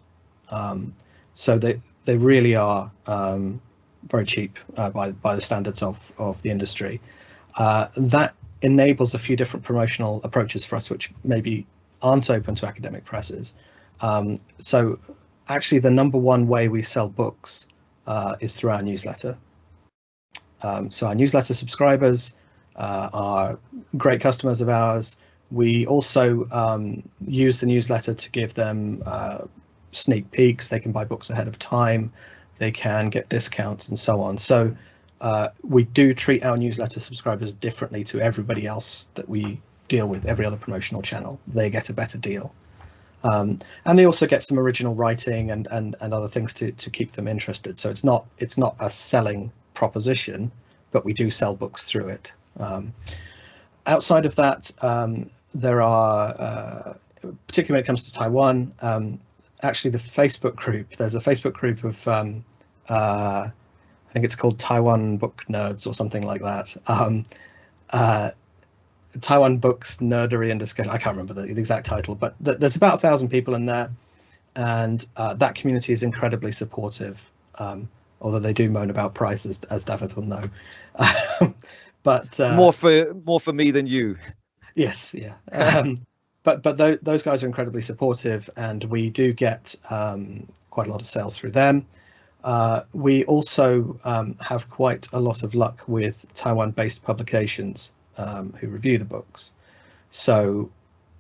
Um, so they they really are um, very cheap uh, by by the standards of of the industry. Uh, that enables a few different promotional approaches for us, which maybe aren't open to academic presses. Um, so actually the number one way we sell books uh, is through our newsletter. Um, so our newsletter subscribers uh, are great customers of ours. We also um, use the newsletter to give them uh, sneak peeks. They can buy books ahead of time. They can get discounts and so on. So uh, we do treat our newsletter subscribers differently to everybody else that we deal with, every other promotional channel. They get a better deal. Um, and they also get some original writing and, and, and other things to, to keep them interested. So it's not it's not a selling proposition, but we do sell books through it. Um, outside of that, um, there are, uh, particularly when it comes to Taiwan, um, actually the Facebook group, there's a Facebook group of, um, uh, I think it's called Taiwan Book Nerds or something like that. Um, uh, Taiwan Books Nerdery and Discussion. I can't remember the, the exact title, but th there's about a thousand people in there, and uh, that community is incredibly supportive. Um, although they do moan about prices, as David will know. <laughs> but uh, more for more for me than you. Yes, yeah. Um, but but th those guys are incredibly supportive, and we do get um, quite a lot of sales through them. Uh, we also um, have quite a lot of luck with Taiwan-based publications um, who review the books. So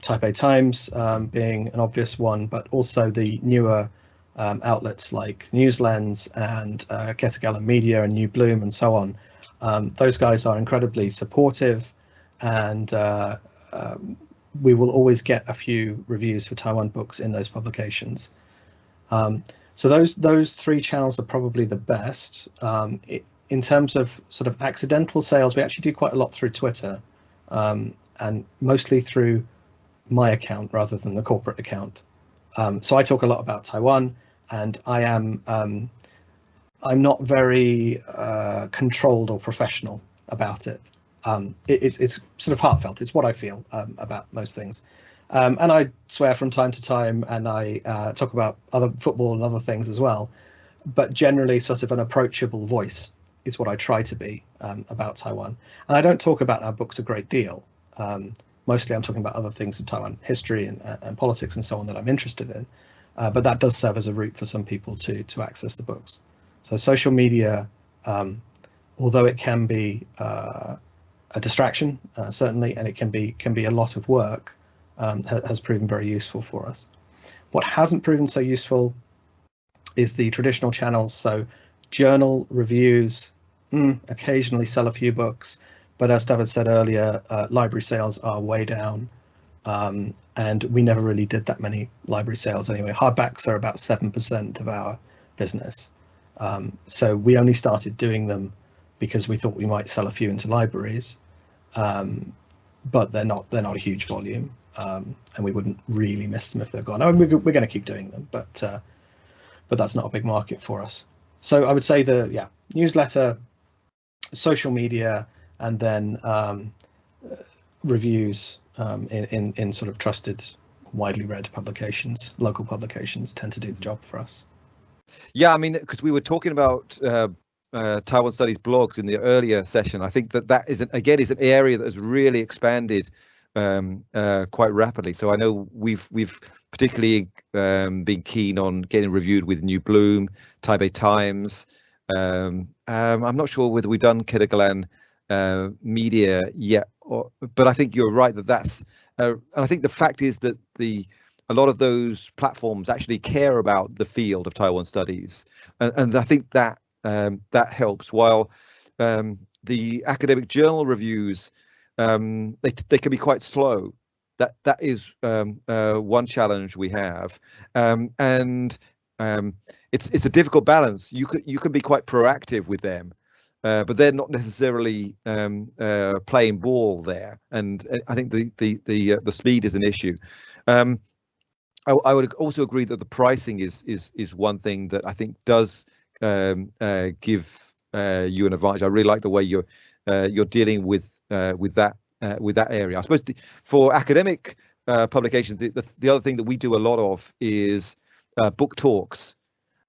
Taipei Times um, being an obvious one, but also the newer um, outlets like Newslens and uh, Ketagalan Media and New Bloom and so on Um, those guys are incredibly supportive, and uh, we will always get a few reviews for Taiwan books in those publications. Um, so those those three channels are probably the best. Um, it, in terms of sort of accidental sales, we actually do quite a lot through Twitter, um, and mostly through my account rather than the corporate account. Um, so I talk a lot about Taiwan, and I am um, I'm not very uh, controlled or professional about it. Um, it, it's sort of heartfelt. It's what I feel um, about most things. Um, and I swear from time to time, and I uh, talk about other football and other things as well. But generally, sort of an approachable voice is what I try to be um, about Taiwan. And I don't talk about our books a great deal. Um, mostly, I'm talking about other things in Taiwan history and, uh, and politics and so on that I'm interested in. Uh, but that does serve as a route for some people to to access the books. So social media, um, although it can be uh, a distraction, uh, certainly, and it can be can be a lot of work, um, ha has proven very useful for us. What hasn't proven so useful is the traditional channels. So journal reviews, mm, occasionally sell a few books, but as David said earlier, uh, library sales are way down. Um, and we never really did that many library sales anyway. Hardbacks are about 7% of our business. Um, so we only started doing them because we thought we might sell a few into libraries, um, but they're not they're not a huge volume, um, and we wouldn't really miss them if they're gone. I mean, we're, we're going to keep doing them, but uh, but that's not a big market for us. So I would say the yeah newsletter, social media, and then um, reviews um, in, in in sort of trusted, widely read publications, local publications tend to do the job for us. Yeah, I mean, because we were talking about uh, uh, Taiwan Studies blogs in the earlier session. I think that that is an, again is an area that has really expanded um, uh, quite rapidly. So I know we've we've particularly um, been keen on getting reviewed with New Bloom, Taipei Times. Um, um I'm not sure whether we've done Ketagalan uh, Media yet, or, but I think you're right that that's. Uh, and I think the fact is that the a lot of those platforms actually care about the field of Taiwan studies, and, and I think that um, that helps. While um, the academic journal reviews, um, they they can be quite slow. That that is um, uh, one challenge we have, um, and um, it's it's a difficult balance. You could you can be quite proactive with them, uh, but they're not necessarily uh, playing ball there. And I think the the the uh, the speed is an issue. I, I, would also agree that the pricing is is is one thing that I think does um, uh, give uh, you an advantage. I really like the way you're uh, you're dealing with uh, with that uh, with that area. I suppose the, for academic uh, publications, the, the, the other thing that we do a lot of is book talks.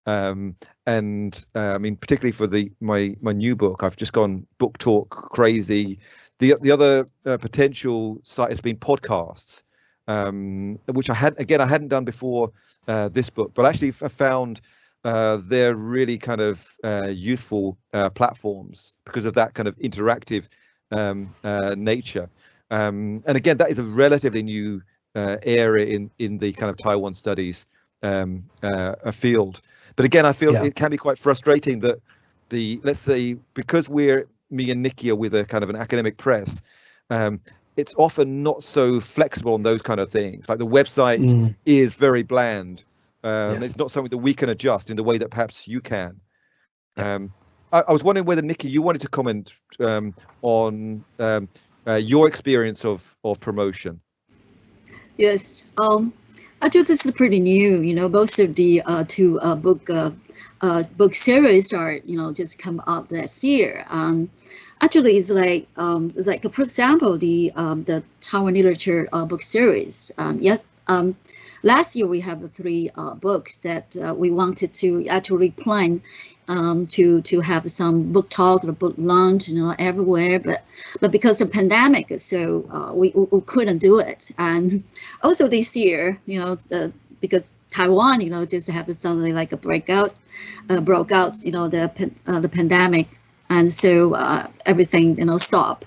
Um, and I mean, particularly for the my my new book, I've just gone book talk crazy. The the other potential site has been podcasts um, which I had again I hadn't done before uh, this book, but actually I found uh, they're really kind of uh, useful uh, platforms because of that kind of interactive um, uh, nature. Um, and again, that is a relatively new uh, area in in the kind of Taiwan studies um, field. But again, I feel yeah. it can be quite frustrating that the let's say because we're me and Nikki are with a kind of an academic press, um, it's often not so flexible on those kind of things. Like the website mm. is very bland. Um, yes. It's not something that we can adjust in the way that perhaps you can. Um, I, I, was wondering whether Nikki, you wanted to comment um, on um, uh, your experience of of promotion. Yes, um, I this is pretty new. You know, both of the uh, two uh, book uh, uh, book series are you know just come up last year. Um, actually it's like um, it's like for example the um, the Taiwan literature uh, book series. Um, yes, um, last year we have three uh, books that uh, we wanted to actually plan um, to to have some book talk or book launch, you know, everywhere. But but because of pandemic, so uh, we, we couldn't do it. And also this year, you know, the, because Taiwan, you know, just have suddenly like a breakout, uh, broke out, you know, the uh, the pandemic and so uh, everything you know stop.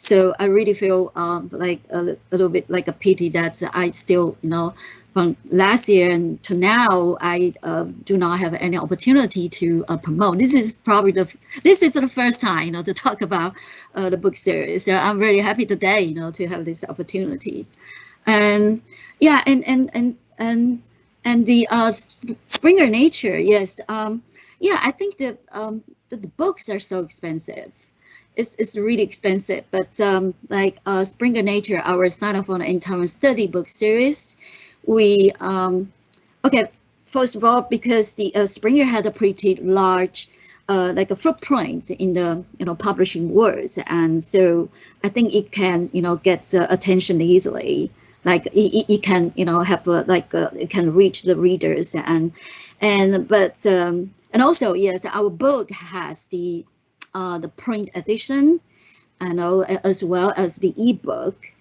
So I really feel um, like a, a, little bit like a pity that I still, you know, from last year and to now, I uh, do not have any opportunity to uh, promote. This is probably the this is the first time, you know, to <laughs> talk about uh, the book series. So I'm really happy today, you know, to have this opportunity. And yeah, and and and and and the uh, Springer Nature, yes, um, yeah, I think that um, the, the books are so expensive it's, it's really expensive. But um, like uh, Springer Nature, our Sinophone in Taiwan study book series, we, um, okay, first of all, because the uh, Springer had a pretty large uh, like a footprint in the you know publishing world, and so I think it can you know get uh, attention easily. Like it, it can you know have a, like a, it can reach the readers and and but um, and also yes, our book has the uh, the print edition, know as well as the ebook,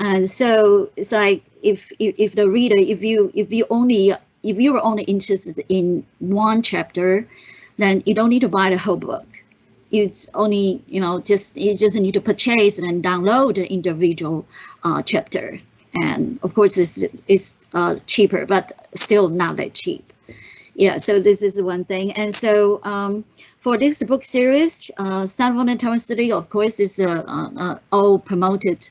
and so it's like if, if if the reader, if you if you only if you are only interested in one chapter, then you don't need to buy the whole book. It's only you know just you just need to purchase and download the individual uh, chapter. And of course, it's it's uh, cheaper, but still not that cheap. Yeah, so this is one thing. And so um, for this book series, uh, and Taiwan Study, of course, is uh, uh, all promoted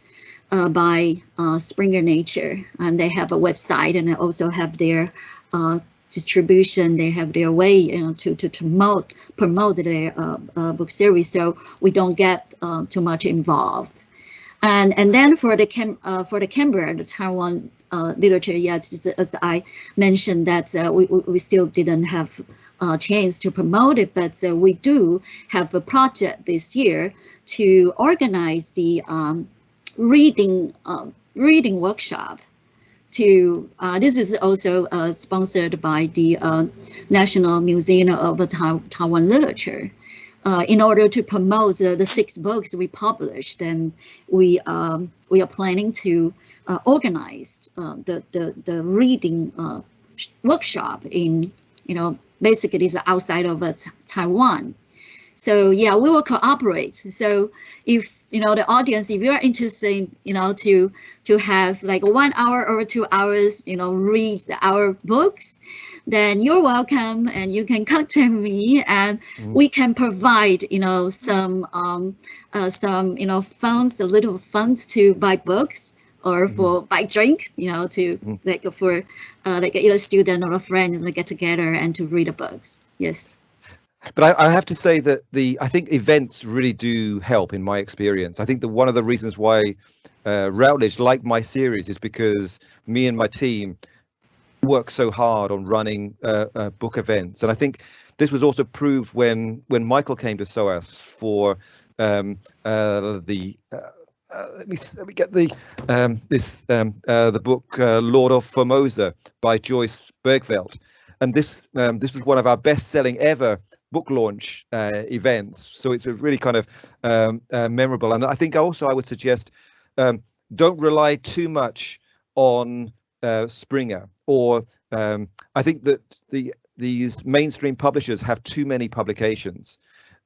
uh, by uh, Springer Nature, and they have a website and they also have their uh, distribution. They have their way you know, to to promote promote their uh, uh, book series, so we don't get uh, too much involved. And and then for the Cam for the Cambria, the Taiwan literature, yet, as I mentioned that we we still didn't have uh, chance to promote it, but uh, we do have a project this year to organize the um, reading uh, reading workshop to uh, this is also uh, sponsored by the uh, National Museum of Taiwan Literature. Uh, in order to promote the the, six books we published, and we um, we are planning to uh, organize the, the the reading workshop in you know basically the outside of Taiwan. So yeah, we will cooperate. So if you know the audience, if you're interested, you know, to to have like one hour or two hours, you know, read our books, then you're welcome, and you can <laughs> contact me, and mm. we can provide, you know, some um, uh, some you know funds, a little funds to buy books or mm-hmm. for buy drink, you know, to mm. like for uh, like a student or a friend and like, get together and to read the books. Yes but I, I, have to say that the I think events really do help in my experience. I think that one of the reasons why uh, Routledge like my series is because me and my team work so hard on running uh, uh, book events, and I think this was also proved when when Michael came to SOAS for um, uh, the. Uh, uh, let me let me get the um, this um, the book Lord of Formosa by Joyce Bergvelt, and this um, this was one of our best-selling ever book launch uh, events. So it's a really kind of um, uh, memorable. And I think also I would suggest um, don't rely too much on uh, Springer or um, I think that the these mainstream publishers have too many publications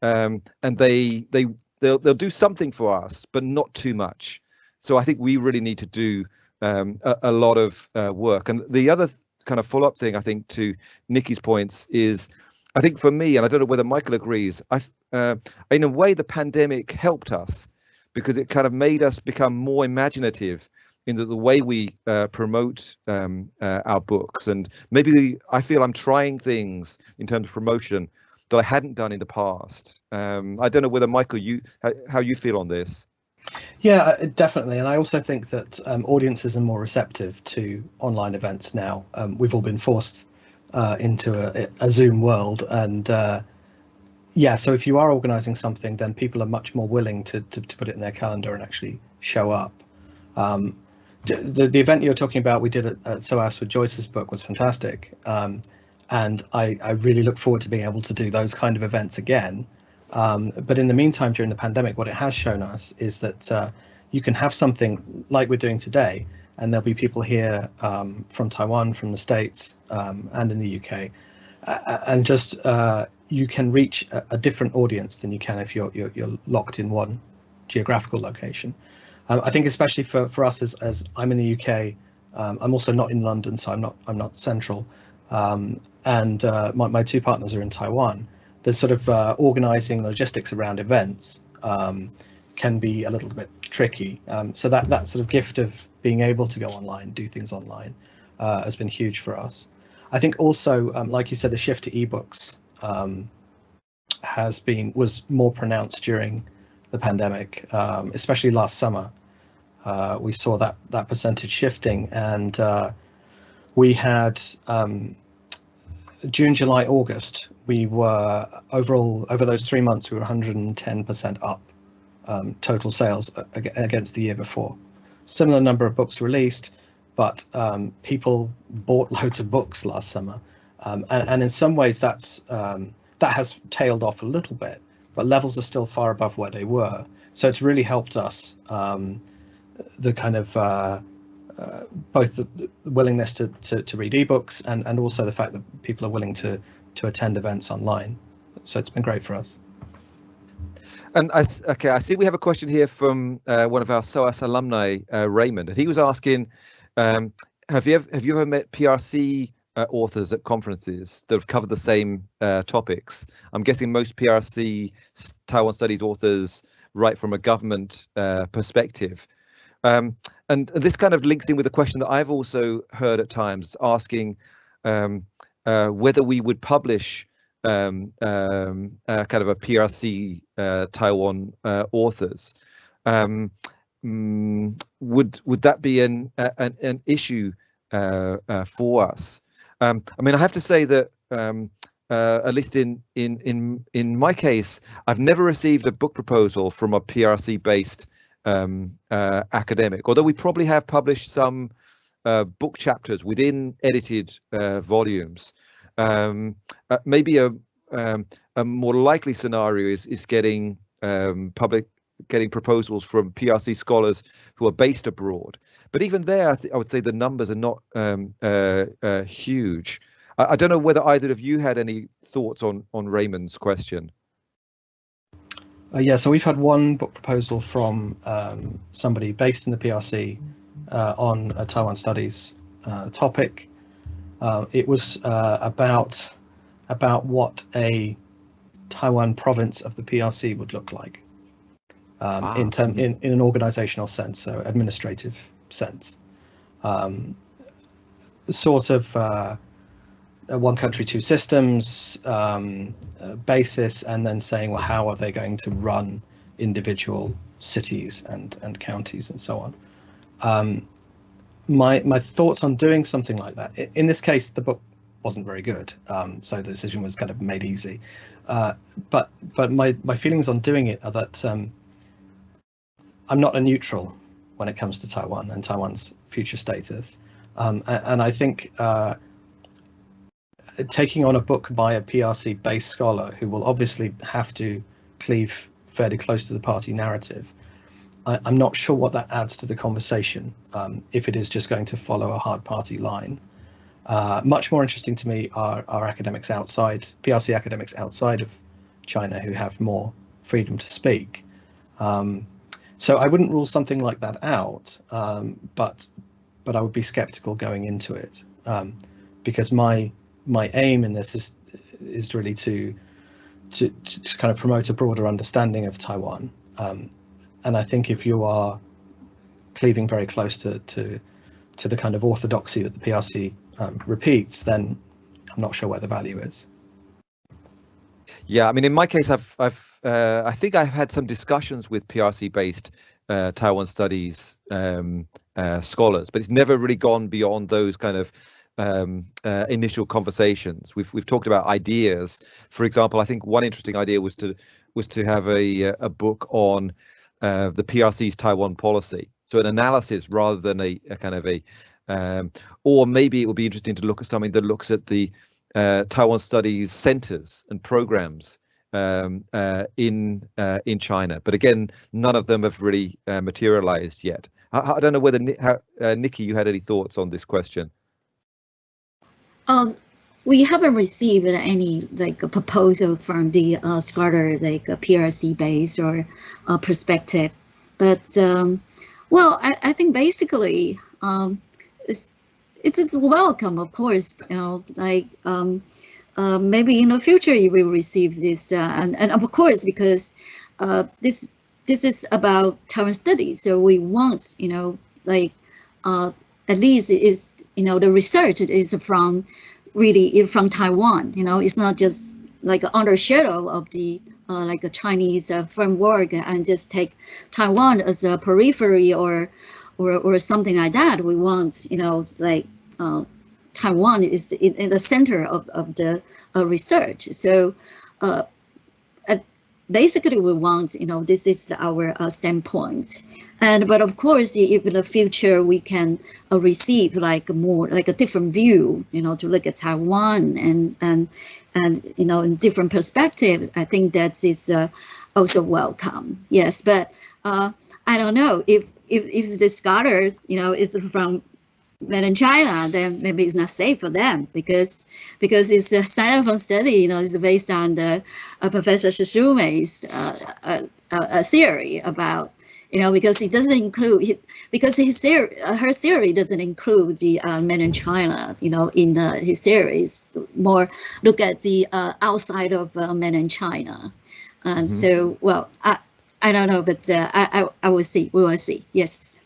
um, and they they they'll they'll do something for us but not too much. So I think we really need to do um, a, a, lot of uh, work. And the other kind of follow-up thing I think to Nikki's points is I think for me, and I don't know whether Michael agrees, I, uh, in a way, the pandemic helped us because it kind of made us become more imaginative in the, the way we uh, promote um, uh, our books. And maybe I feel I'm trying things in terms of promotion that I hadn't done in the past. Um, I don't know whether Michael, you how, how you feel on this. Yeah, uh, definitely. And I also think that um, audiences are more receptive to online events now. Um, we've all been forced uh, into a, a, Zoom world. And uh, yeah, so if you are organizing something, then people are much more willing to, to, to put it in their calendar and actually show up. Um, the, the event you're talking about, we did at, at SOAS with Joyce's book was fantastic. Um, and I, I really look forward to being able to do those kind of events again. Um, but in the meantime, during the pandemic, what it has shown us is that uh, you can have something like we're doing today, and there'll be people here um, from Taiwan, from the States, um, and in the UK, uh, and just uh, you can reach a, a, different audience than you can if you're, you're, you're locked in one geographical location. Um, I think especially for, for us as, as I'm in the UK, um, I'm also not in London, so I'm not I'm not central, um, and uh, my, my two partners are in Taiwan. The sort of uh, organizing logistics around events um, can be a little bit tricky. So that that sort of gift of being able to go online, do things online, uh, has been huge for us. I think also, um, like you said, the shift to ebooks um, has been was more pronounced during the pandemic, um, especially last summer. Uh, we saw that that percentage shifting, and uh, we had um, June, July, August. We were overall over those three months, we were 110% up um, total sales against the year before. Similar number of books released, but um, people bought loads of books last summer, um, and, and, in some ways that's um, that has tailed off a little bit, but levels are still far above where they were. So it's really helped us um, the kind of uh, uh, both the, the, willingness to, to, to read ebooks and, and also the fact that people are willing to to attend events online. So it's been great for us. And I, okay, I see we have a question here from uh, one of our SOAS alumni, uh, Raymond, and he was asking, um, have you ever, have you ever met PRC uh, authors at conferences that have covered the same uh, topics? I'm guessing most PRC Taiwan Studies authors write from a government uh, perspective. Um, and, and, this kind of links in with a question that I've also heard at times asking um, uh, whether we would publish um, um, uh, kind of a PRC uh, Taiwan uh, authors. Um, mm, would would that be an an, an issue uh, uh, for us? Um, I mean, I have to say that um, uh, at least in in in in my case, I've never received a book proposal from a PRC based um, academic. Although we probably have published some book chapters within edited volumes. Um, uh, maybe a um, a more likely scenario is is getting um, public getting proposals from PRC scholars who are based abroad. But even there, I, th- I would say the numbers are not um, uh, uh, huge. I, I, don't know whether either of you had any thoughts on on Raymond's question. Uh, yeah, so we've had one book proposal from um, somebody based in the PRC uh, on a Taiwan studies uh, topic. Uh, it was uh, about about what a Taiwan province of the PRC would look like um, wow. in, term, in in an organizational sense, so administrative sense. Um, sort of uh, one country, two systems um, basis, and then saying, well, how are they going to run individual cities and and counties and so on. My my thoughts on doing something like that. In this case, the book wasn't very good, um, so the decision was kind of made easy. Uh, but but my my feelings on doing it are that um, I'm not a neutral when it comes to Taiwan and Taiwan's future status, um, and, and, I think. Uh, taking on a book by a PRC based scholar who will obviously have to cleave fairly close to the party narrative I, am not sure what that adds to the conversation um, if it is just going to follow a hard party line. Uh, much more interesting to me are, are academics outside, PRC academics outside of China who have more freedom to speak. Um, so I wouldn't rule something like that out, um, but but I would be skeptical going into it um, because my my aim in this is is really to, to to, kind of promote a broader understanding of Taiwan um, and I think if you are cleaving very close to to to the kind of orthodoxy that the PRC um, repeats, then I'm not sure where the value is. Yeah, I mean, in my case, I've I've uh, I think I've had some discussions with PRC-based uh, Taiwan studies um, uh, scholars, but it's never really gone beyond those kind of um, uh, initial conversations. We've we've talked about ideas. For example, I think one interesting idea was to was to have a a book on uh, the PRC's Taiwan policy. So an analysis rather than a, a kind of a, um, or maybe it would be interesting to look at something that looks at the uh, Taiwan studies centers and programs um, uh, in uh, in China. But again, none of them have really uh, materialized yet. I, I, don't know whether how, Nikki, you had any thoughts on this question. Um, we haven't received any like a proposal from the uh, scholar like a PRC base or a perspective, but um, well, I, I think basically um, it's, it's it's welcome, of course. You know, like um, uh, maybe in the future you will receive this, uh, and and of course because uh, this this is about Taiwan studies, so we want you know like uh, at least is you know the research is from really from Taiwan. You know, it's not just like under shadow of the uh, like a Chinese uh, framework and just take Taiwan as a periphery or or or something like that. We want you know like uh, Taiwan is in, in, the center of of the uh, research. So. Basically we want you know this is our uh, standpoint. And but of course if in the future we can uh, receive like more like a different view you know to look at taiwan and and and you know in different perspective i think that is uh, also welcome. Yes but uh i don't know if if if the scholar you know is from but in China, then maybe it's not safe for them because because it's a Sinophone study, you know, it's based on the uh, Professor Shih Shu-mei's uh, uh, uh, theory about, you know, because it doesn't include because his theory, uh, her theory doesn't include the uh, men in China, you know, in his theories. More look at the outside of men in China, and mm -hmm. so well, I I don't know, but I, I I will see. We will see. Yes.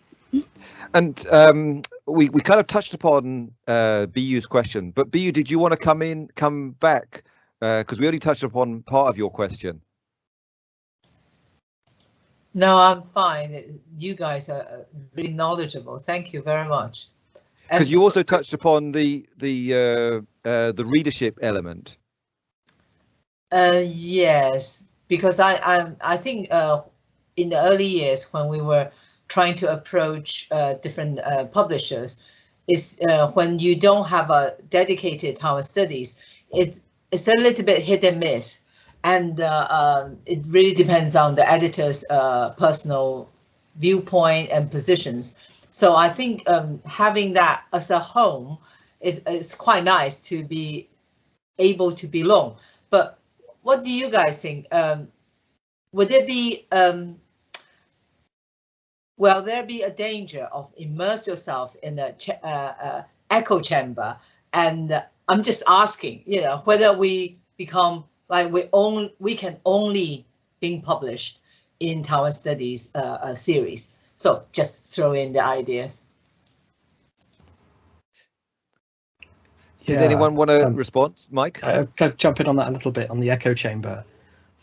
And um, we we kind of touched upon uh, BU's question, but BU, did you want to come in, come back? Because uh, we only touched upon part of your question. No, I'm fine. You guys are really knowledgeable. Thank you very much. Because you also touched upon the the uh, uh, the readership element. Uh, yes, because I I I think uh, in the early years when we were trying to approach uh, different uh, publishers is uh, when you don't have a dedicated Taiwan studies, it's, it's a little bit hit and miss. And uh, um, it really depends on the editor's uh, personal viewpoint and positions. So I think um, having that as a home is, is quite nice to be able to belong. But what do you guys think? Um, would there be um, will there be a danger of immerse yourself in a uh, uh, echo chamber? And uh, I'm just asking, you know, whether we become like we only we can only being published in Taiwan Studies uh, series. So just throw in the ideas. Did yeah, anyone want to um, respond, Mike? Uh, jump in on that a little bit on the echo chamber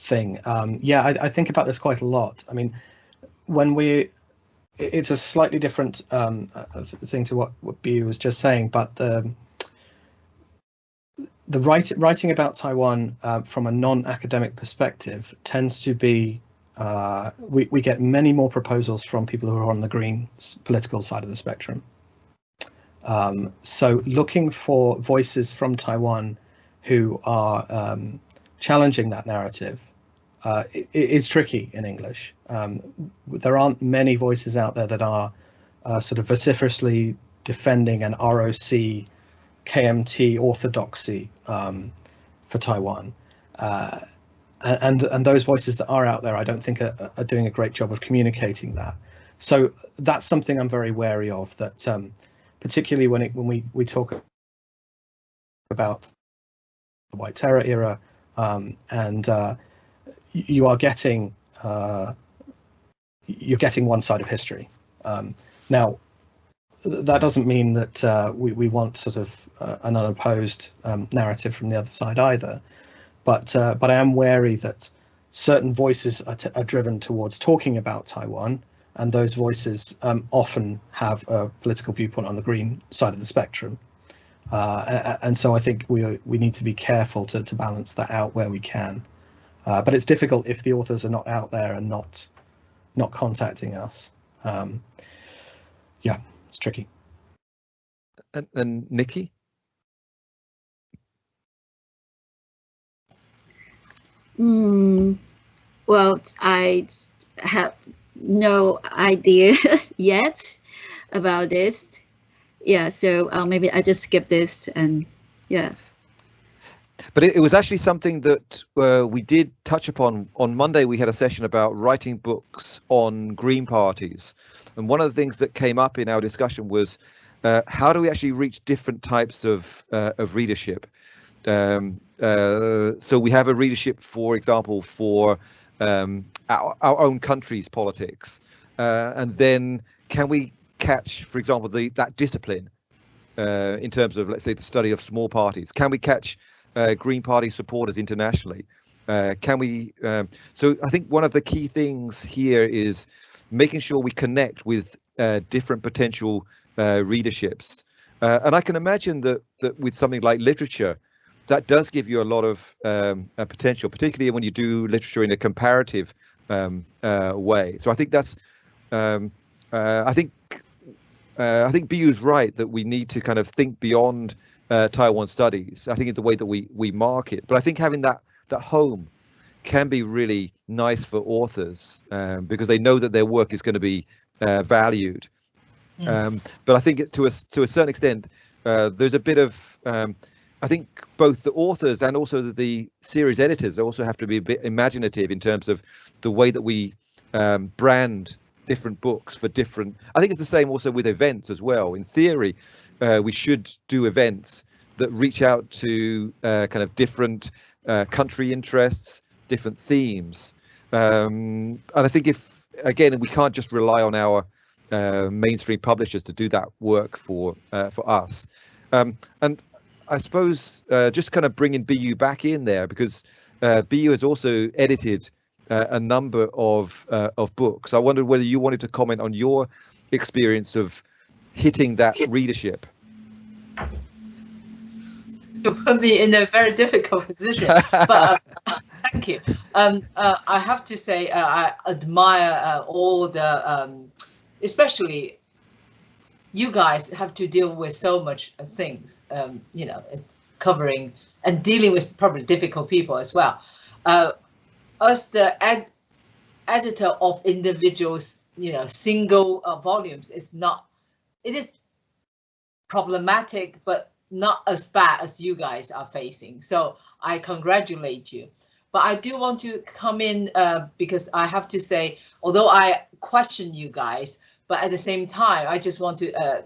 thing. Um, yeah, I, I, think about this quite a lot. I mean, when we it's a slightly different um, uh, thing to what what Bu was just saying, but the the write, writing about Taiwan uh, from a non-academic perspective tends to be uh, we we get many more proposals from people who are on the green political side of the spectrum. Um, so looking for voices from Taiwan who are um, challenging that narrative uh, it, it's tricky in English. Um, there aren't many voices out there that are uh, sort of vociferously defending an ROC, KMT orthodoxy um, for Taiwan. Uh, and and those voices that are out there, I don't think are, are, doing a great job of communicating that. So that's something I'm very wary of. That um, particularly when it when we we talk about the White Terror era um, and uh, you are getting uh, you're getting one side of history. Um, now, that doesn't mean that uh, we, we want sort of uh, an unopposed um, narrative from the other side either, but uh, but I am wary that certain voices are, are, driven towards talking about Taiwan, and those voices um, often have a political viewpoint on the green side of the spectrum. Uh, and so I think we we need to be careful to, to balance that out where we can. Uh, but it's difficult if the authors are not out there and not not contacting us. Um, yeah, it's tricky. And, and Nikki? Mm, well, I have no idea <laughs> yet about this. Yeah, so uh, maybe I just skip this and yeah. But it, it, was actually something that uh, we did touch upon on Monday. We had a session about writing books on green parties, and one of the things that came up in our discussion was uh, how do we actually reach different types of uh, of readership. Um, uh, so we have a readership, for example, for um, our, our, own country's politics, uh, and then can we catch, for example, the that discipline uh, in terms of, let's say, the study of small parties? Can we catch uh, Green Party supporters internationally? Uh, can we? Um, so I think one of the key things here is making sure we connect with uh, different potential uh, readerships. Uh, and I can imagine that that with something like literature, that does give you a lot of um, potential, particularly when you do literature in a comparative um, way. So I think that's um, I think uh, I think BU is right that we need to kind of think beyond uh, Taiwan studies. I think in the way that we we market, but I think having that that home can be really nice for authors um, because they know that their work is going to be uh, valued. Mm. Um, but I think it's to a to a certain extent, uh, there's a bit of um, I think both the authors and also the series editors also have to be a bit imaginative in terms of the way that we um, brand different books for different. I think it's the same also with events as well. In theory, uh, we should do events that reach out to uh, kind of different uh, country interests, different themes. Um, and I think if again we can't just rely on our uh, mainstream publishers to do that work for uh, for us. Um, and I suppose uh, just kind of bringing BU back in there because BU has also edited uh, a number of uh, of books. I wondered whether you wanted to comment on your experience of hitting that readership. You put me in a very difficult position, but uh, <laughs> thank you. Um, uh, I have to say uh, I admire uh, all the, um, especially you guys have to deal with so much things. Um, you know, covering and dealing with probably difficult people as well as the ed editor of individuals, you know, single uh, volumes is not, it is problematic, but not as bad as you guys are facing. So I congratulate you. But I do want to come in uh, because I have to say, although I question you guys, but at the same time, I just want to uh,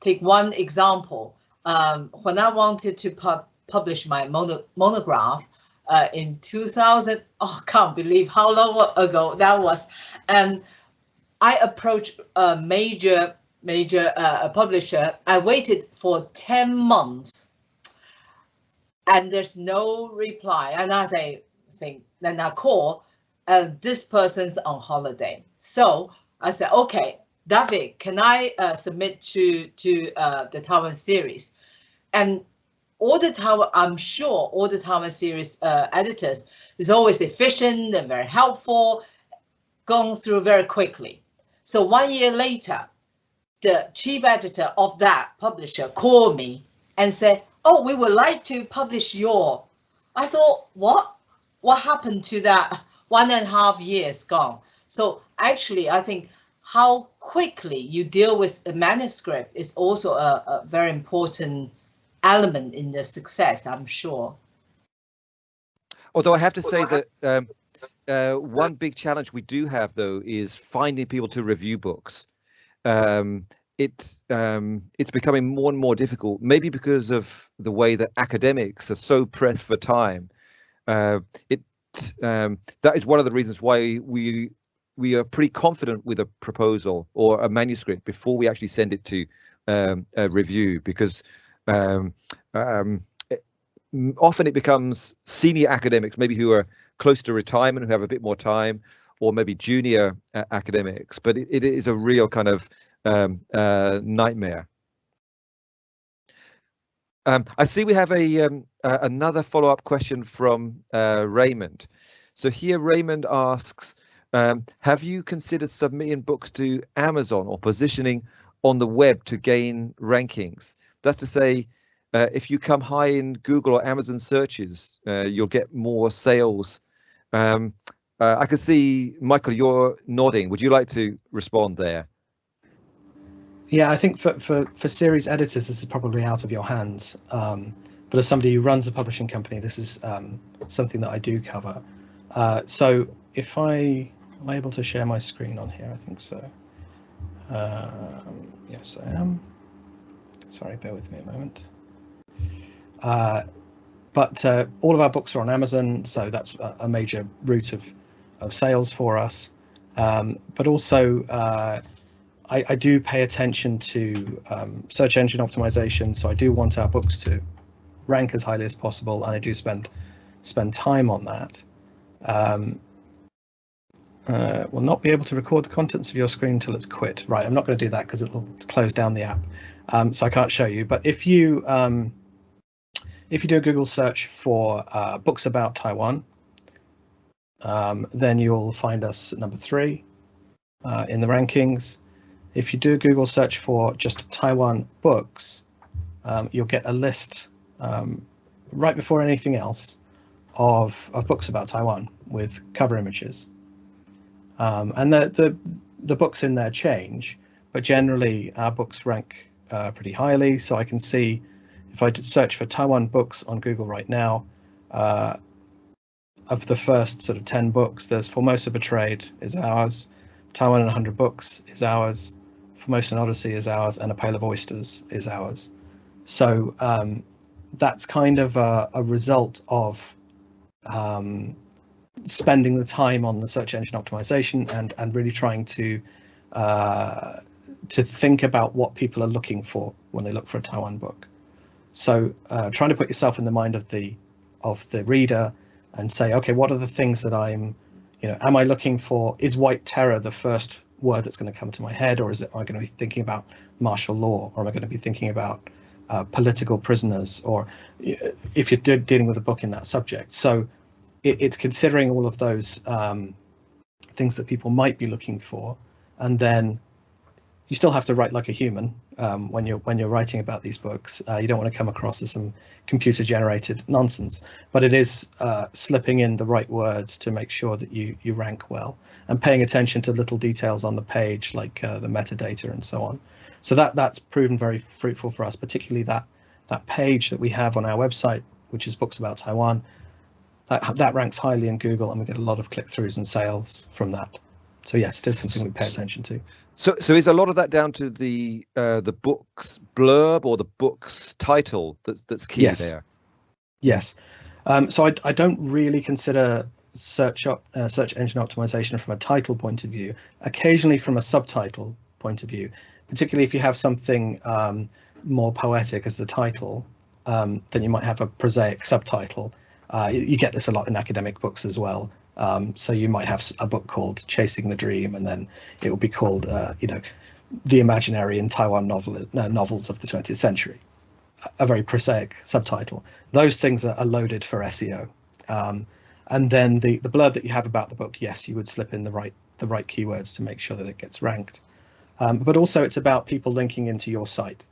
take one example. Um, when I wanted to pub publish my mono monograph, uh, in 2000. Oh, can't believe how long ago that was. And I approached a major major uh, publisher. I waited for 10 months and there's no reply. And I say, think, then I call, uh, this person's on holiday. So I said, okay, David, can I uh, submit to to uh, the Taiwan series? And all the time, I'm sure all the Taiwan series uh, editors is always efficient and very helpful, gone through very quickly. So one year later, the chief editor of that publisher called me and said, oh, we would like to publish your. I thought, what? What happened to that one and a half years gone? So actually, I think how quickly you deal with a manuscript is also a, a very important element in the success, I'm sure. Although I have to say that um, uh, one big challenge we do have, though, is finding people to review books. Um, it's um, it's becoming more and more difficult, maybe because of the way that academics are so pressed for time. Uh, it um, that is one of the reasons why we we are pretty confident with a proposal or a manuscript before we actually send it to um, a review because um, um, it, often it becomes senior academics, maybe who are close to retirement, who have a bit more time, or maybe junior uh, academics. But it, it is a real kind of um, uh, nightmare. Um, I see we have a um, uh, another follow-up question from uh, Raymond. So here Raymond asks, um, have you considered submitting books to Amazon or positioning on the web to gain rankings? That's to say, uh, if you come high in Google or Amazon searches, uh, you'll get more sales. Um, uh, I can see, Michael, you're nodding. Would you like to respond there? Yeah, I think for, for, for series editors, this is probably out of your hands. Um, but as somebody who runs a publishing company, this is um, something that I do cover. Uh, so if I am I able to share my screen on here, I think so. Um, yes, I am. Sorry, bear with me a moment. Uh, but uh, all of our books are on Amazon, so that's a, major route of, of sales for us. Um, but also, uh, I, I, do pay attention to um, search engine optimization, so I do want our books to rank as highly as possible, and I do spend spend time on that. Um, uh, will not be able to record the contents of your screen until it's quit. Right, I'm not going to do that because it'll close down the app, um, so I can't show you. But if you um, if you do a Google search for uh, books about Taiwan, um, then you'll find us number three uh, in the rankings. If you do a Google search for just Taiwan books, um, you'll get a list um, right before anything else of, of books about Taiwan with cover images. Um, and the, the, the books in there change, but generally our books rank uh, pretty highly. So I can see if I did search for Taiwan books on Google right now, uh, of the first sort of 10 books, there's Formosa Betrayed is ours, Taiwan in 100 Books is ours, Formosa Formosan Odyssey is ours, and A Pail of Oysters is ours. So um, that's kind of a, a result of um, spending the time on the search engine optimization and and really trying to uh, to think about what people are looking for when they look for a Taiwan book. So uh, trying to put yourself in the mind of the of the reader and say, okay, what are the things that I'm, you know, am I looking for? Is white terror the first word that's going to come to my head, or is it am I going to be thinking about martial law, or am I going to be thinking about uh, political prisoners, or if you're de dealing with a book in that subject? So it, it's considering all of those um, things that people might be looking for, and then you still have to write like a human um, when you're when you're writing about these books. Uh, you don't want to come across as some computer generated nonsense, but it is uh, slipping in the right words to make sure that you you rank well and paying attention to little details on the page like uh, the metadata and so on. So that that's proven very fruitful for us, particularly that that page that we have on our website, which is books about Taiwan. That, that ranks highly in Google, and we get a lot of click throughs and sales from that. So yes, it is something we pay attention to. So, so is a lot of that down to the uh, the book's blurb or the book's title that's that's key yes. there? Yes. Um, so I, I don't really consider search up uh, search engine optimization from a title point of view. Occasionally from a subtitle point of view, particularly if you have something um, more poetic as the title, um, then you might have a prosaic subtitle. Uh, you, you get this a lot in academic books as well. Um, so you might have a book called Chasing the Dream, and then it will be called, uh, you know, The Imaginary in Taiwan novel, uh, Novels of the 20th Century, a very prosaic subtitle. Those things are, loaded for SEO. Um, and then the, the blurb that you have about the book, yes, you would slip in the right the right keywords to make sure that it gets ranked. Um, but also it's about people linking into your site.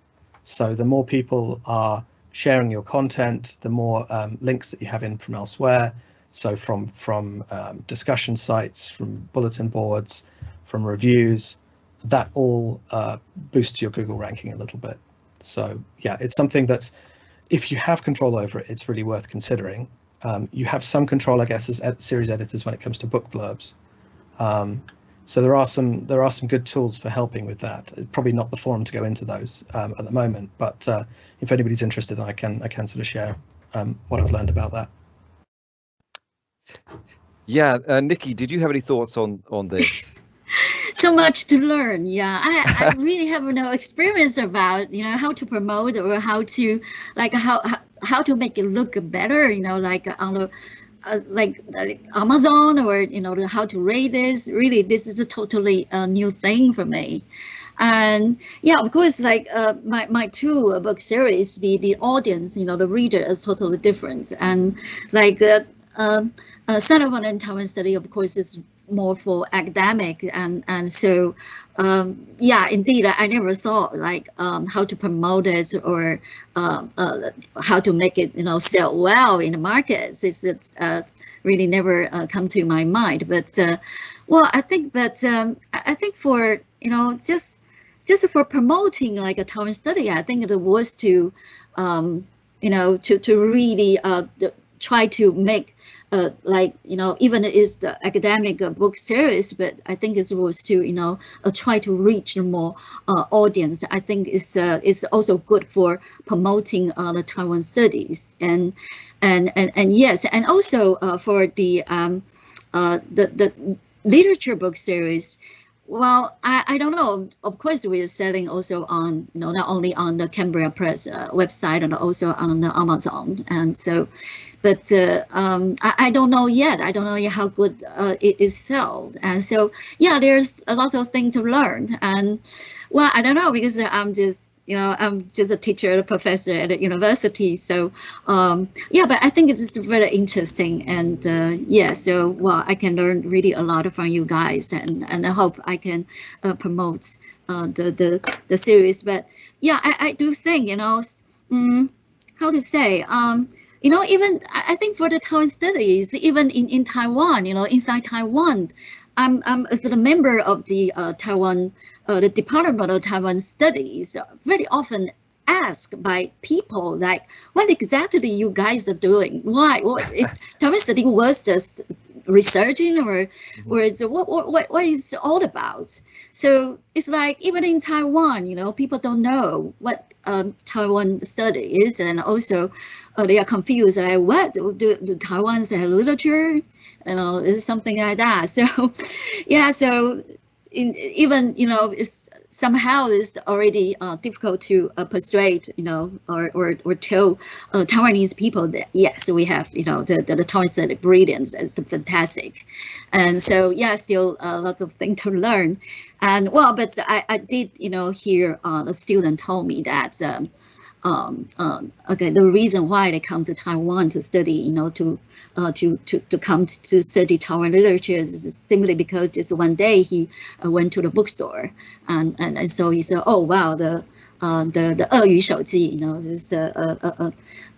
So the more people are sharing your content, the more um, links that you have in from elsewhere, so from from um, discussion sites, from bulletin boards, from reviews, that all uh, boosts your Google ranking a little bit. So yeah, it's something that's if you have control over it, it's really worth considering. Um, you have some control, I guess, as ed series editors when it comes to book blurbs. Um, so there are some there are some good tools for helping with that. It's probably not the forum to go into those um, at the moment, but uh, if anybody's interested, I can I can sort of share um, what I've learned about that. Yeah, uh, Nikki, did you have any thoughts on on this? <laughs> so much to learn. Yeah, I, I <laughs> really have no experience about you know how to promote or how to like how how, how to make it look better. You know, like on the uh, like, like Amazon or you know how to rate this. Really, this is a totally uh, new thing for me. And yeah, of course, like uh, my, my two book series, the, the audience, you know, the reader is totally different. And like uh, um, uh, Center for Taiwan Study, of course, is more for academic and and so um, yeah indeed I, I, never thought like um, how to promote it or uh, uh, how to make it you know sell well in the markets. It's, it's uh, really never uh, come to my mind. But uh, well I think but um, I think for you know just just for promoting like a Taiwan study I think it was to um, you know, to to really uh, try to make uh, like you know even it is the academic uh, book series but i think it was to you know uh, try to reach more uh, audience. I think it's uh, it's also good for promoting uh, the taiwan studies. And and and and yes and also for the um uh the the literature book series well, I, I don't know. Of course, we're selling also on, you know, not only on the Cambria Press uh, website and also on Amazon. And so, but uh, um, I, I don't know yet. I don't know how good uh, it is sold. And so, yeah, there's a lot of things to learn. And well, I don't know because I'm just you know, I'm just a teacher, a professor at a university. So um, yeah, but I think it's very interesting. And uh, yeah, so well, I can learn really a lot from you guys and, and I hope I can uh, promote uh, the, the, the series. But yeah, I, I do think, you know, um, how to say, um, you know, even I think for the Taiwan studies, even in, in Taiwan, you know, inside Taiwan, I'm, I'm as a member of the uh, Taiwan, uh, the Department of Taiwan Studies, very often asked by people like, what exactly you guys are doing? Why? What <laughs> is Taiwan study was just researching or, mm-hmm. or is what, what, what is it all about? So it's like even in Taiwan, you know, people don't know what um, Taiwan study is, and also uh, they are confused. Like, what do, do Taiwan's have literature? You know, it's something like that. <laughs> So, yeah, so in, even, you know, it's somehow it's already uh, difficult to uh, persuade, you know, or or, or tell uh, Taiwanese people that yes, we have, you know, the the, the Taiwanese brilliance is fantastic, and so yeah, still a lot of things to learn, and well, but I I did, you know, hear uh, a student told me that. Um, um, um, okay, the reason why they come to Taiwan to study, you know, to uh, to to to come to study Taiwan literature is simply because just one day he uh, went to the bookstore and, and and so he said, oh wow, the uh, the the 鳄鱼手记, you know, this is a a, a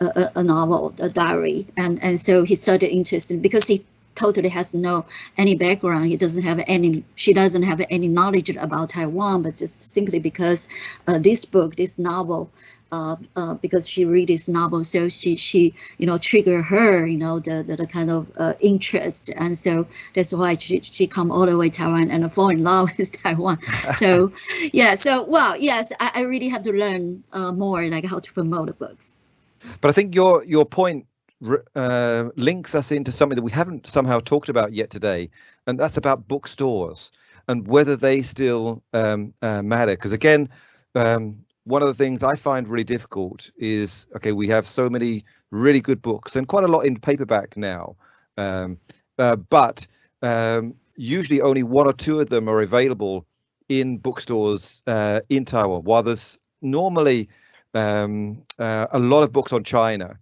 a a novel, a diary, and and so he started interested because he totally has no any background. He doesn't have any, she doesn't have any knowledge about Taiwan, but just simply because uh, this book, this novel, uh, uh, because she read this novel, so she she you know trigger her you know the the, the kind of uh, interest, and so that's why she she come all the way Taiwan and fall in love <laughs> with Taiwan. So <laughs> yeah, so well yes, I, I really have to learn uh, more like how to promote the books. But I think your your point uh, links us into something that we haven't somehow talked about yet today, and that's about bookstores and whether they still um, uh, matter. Because again, um, one of the things I find really difficult is okay, we have so many really good books and quite a lot in paperback now, um, uh, but um, usually only one or two of them are available in bookstores uh, in Taiwan. While there's normally um, uh, a lot of books on China.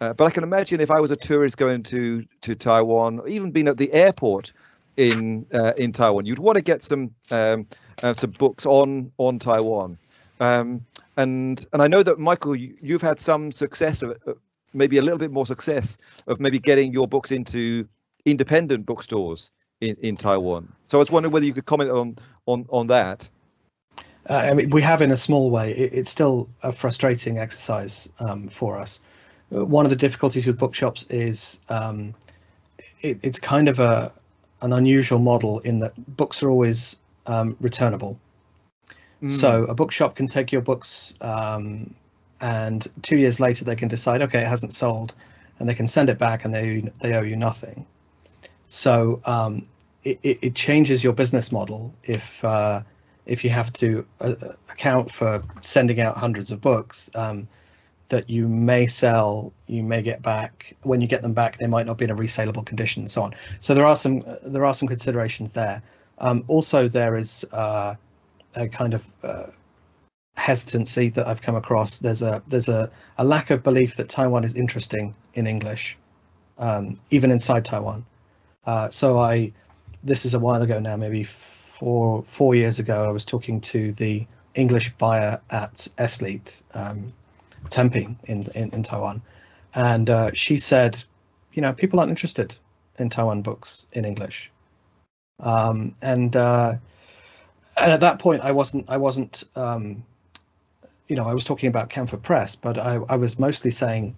Uh, but I can imagine if I was a tourist going to to Taiwan, even being at the airport in uh, in Taiwan, you'd want to get some um, uh, some books on on Taiwan. Um, and and I know that Michael, you, have had some success of uh, maybe a little bit more success of maybe getting your books into independent bookstores in, in Taiwan. So I was wondering whether you could comment on on on that. Uh, I mean, we have in a small way. It, it's still a frustrating exercise um, for us. One of the difficulties with bookshops is um, it, it's kind of a an unusual model in that books are always um, returnable. So mm. a bookshop can take your books um, and two years later they can decide, okay, it hasn't sold and they can send it back and they, they owe you nothing. So um, it, it, changes your business model if uh, if you have to uh, account for sending out hundreds of books um, that you may sell, you may get back. When you get them back, they might not be in a resaleable condition, and so on. So there are some there are some considerations there. Um, also, there is uh, a kind of uh, hesitancy that I've come across. There's a there's a, a lack of belief that Taiwan is interesting in English, um, even inside Taiwan. Uh, so I, this is a while ago now, maybe four four years ago. I was talking to the English buyer at Eslite, um, Taiping in, in in Taiwan, and uh, she said, you know, people aren't interested in Taiwan books in English, um, and uh, and at that point, I wasn't I wasn't um, you know, I was talking about Camphor Press, but I, I was mostly saying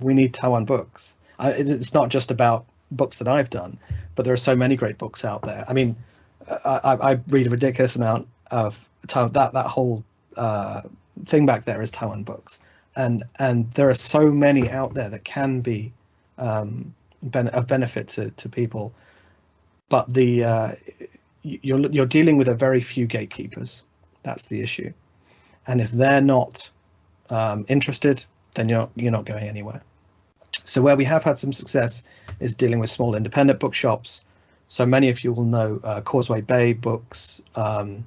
we need Taiwan books. I, it's not just about books that I've done, but there are so many great books out there. I mean, I, I read a ridiculous amount of that that whole uh, thing back there is Taiwan books, and and there are so many out there that can be um, ben of benefit to to people, but the uh, you're you're dealing with a very few gatekeepers. That's the issue, and if they're not um, interested, then you're you're not going anywhere. So where we have had some success is dealing with small independent bookshops. So many of you will know uh, Causeway Bay Books. Um,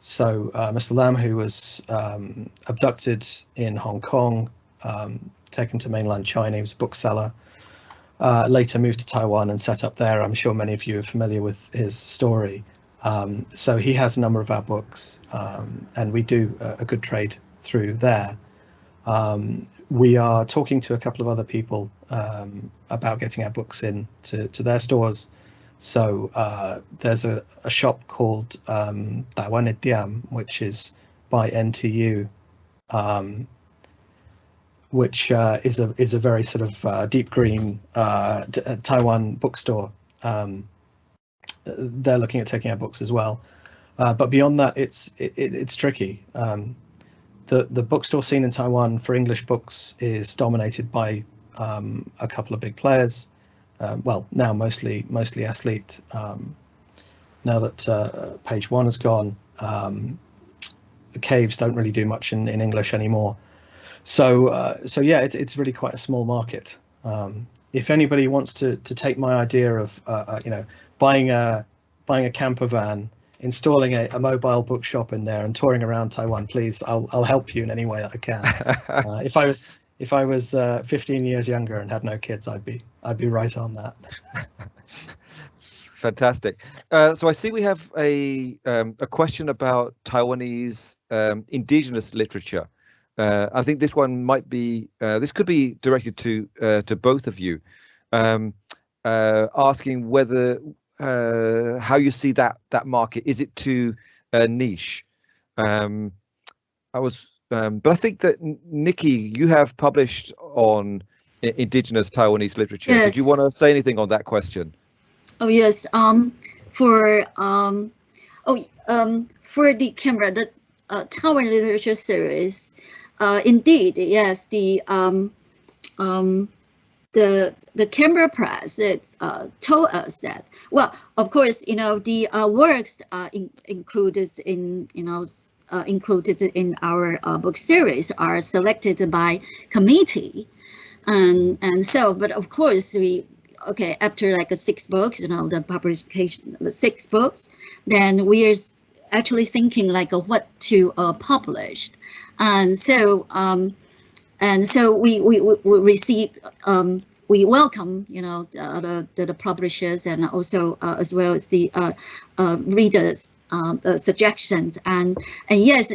so uh, Mr. Lam, who was um, abducted in Hong Kong, um, taken to mainland China, he was a bookseller. Uh, later moved to Taiwan and set up there. I'm sure many of you are familiar with his story. Um, so he has a number of our books, um, and we do a, a, good trade through there. Um, we are talking to a couple of other people um, about getting our books in to, to their stores. So uh, there's a, a shop called um, Diam, which is by NTU, um, which uh, is a is a very sort of uh, deep green uh, uh Taiwan bookstore. Um, they're looking at taking our books as well, uh, but beyond that, it's it, it's tricky. Um, the the bookstore scene in Taiwan for English books is dominated by um, a couple of big players. Um, well, now mostly mostly Eslite. Um, now that uh, Page One has gone, um, the caves don't really do much in, in English anymore. So uh, so yeah, it's it's really quite a small market. Um, if anybody wants to to take my idea of uh, uh, you know buying a buying a camper van installing a, a, mobile bookshop in there and touring around Taiwan, please, I'll I'll help you in any way I can. <laughs> uh, if I was if I was uh, 15 years younger and had no kids, I'd be I'd be right on that. <laughs> Fantastic. Uh, so I see we have a um, a question about Taiwanese um, indigenous literature. Uh, I think this one might be uh, this could be directed to uh, to both of you, um, asking whether uh, how you see that that market. Is it too uh, niche? Um, I was, um, but I think that Nikki, you have published on indigenous Taiwanese literature. Yes. Did you want to say anything on that question? Oh yes. Um, for um, oh um, for the camera, the uh, Taiwan literature series. Uh, indeed, yes. The um, um, the the Cambria Press it, uh, told us that well of course you know the uh, works uh, in, included in you know uh, included in our uh, book series are selected by committee. And and so but of course we okay after like six books you know the publication the six books then we are actually thinking like what to uh, publish. And so um, and so we we, we receive um, we welcome you know the, the, the publishers and also uh, as well as the uh, uh, readers um, suggestions. And and yes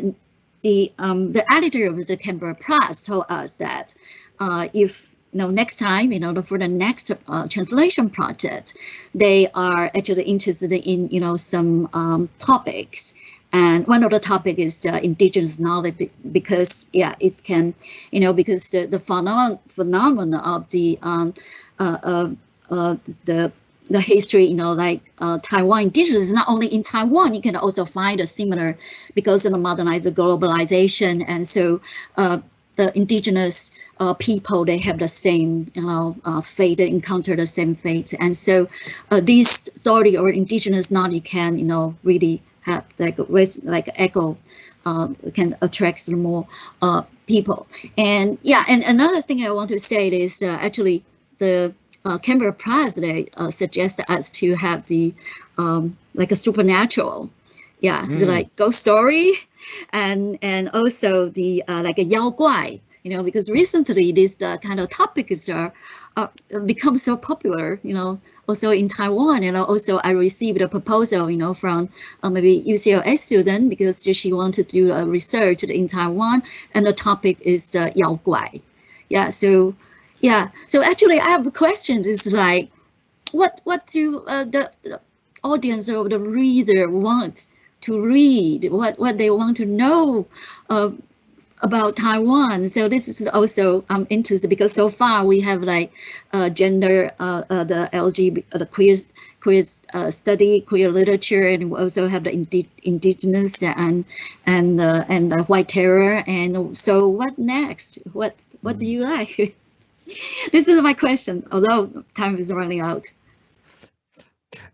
the um, the editor of the Cambria Press told us that uh, if you know next time you know for the next uh, translation project they are actually interested in you know some um, topics. And one of the topic is uh, indigenous knowledge because yeah, it can, you know, because the the phenomenon phenomenon of the um, uh, uh, uh, the the history, you know, like uh, Taiwan indigenous not only in Taiwan, you can also find a similar because of the modernized globalization. And so uh, the indigenous uh, people, they have the same, you know, uh, fate, they encounter the same fate. And so uh, this story or indigenous knowledge you can, you know, really have like like echo uh, can attract more uh, people. And yeah, and another thing I want to say is actually the uh, Cambria Press they uh, suggest us to have the um, like a supernatural, yeah, mm. so like ghost story, and and also the uh, like a Yao Guai, you know, because recently this uh, kind of topics are uh, become so popular, you know, also in Taiwan. And also I received a proposal, you know, from uh, maybe UCLA student because she wanted to do a research in Taiwan and the topic is uh, Yao Guai. Yeah, so yeah, so actually I have questions is like, what what do uh, the, the audience or the reader want to read? What what they want to know? Uh, about Taiwan. So this is also I'm interested because so far we have like uh, gender, uh, uh, the LGBT, uh, the queer queer uh, study, queer literature, and we also have the indi indigenous and and uh, and the white terror. And so what next? What what do you like? <laughs> this is my question. Although time is running out.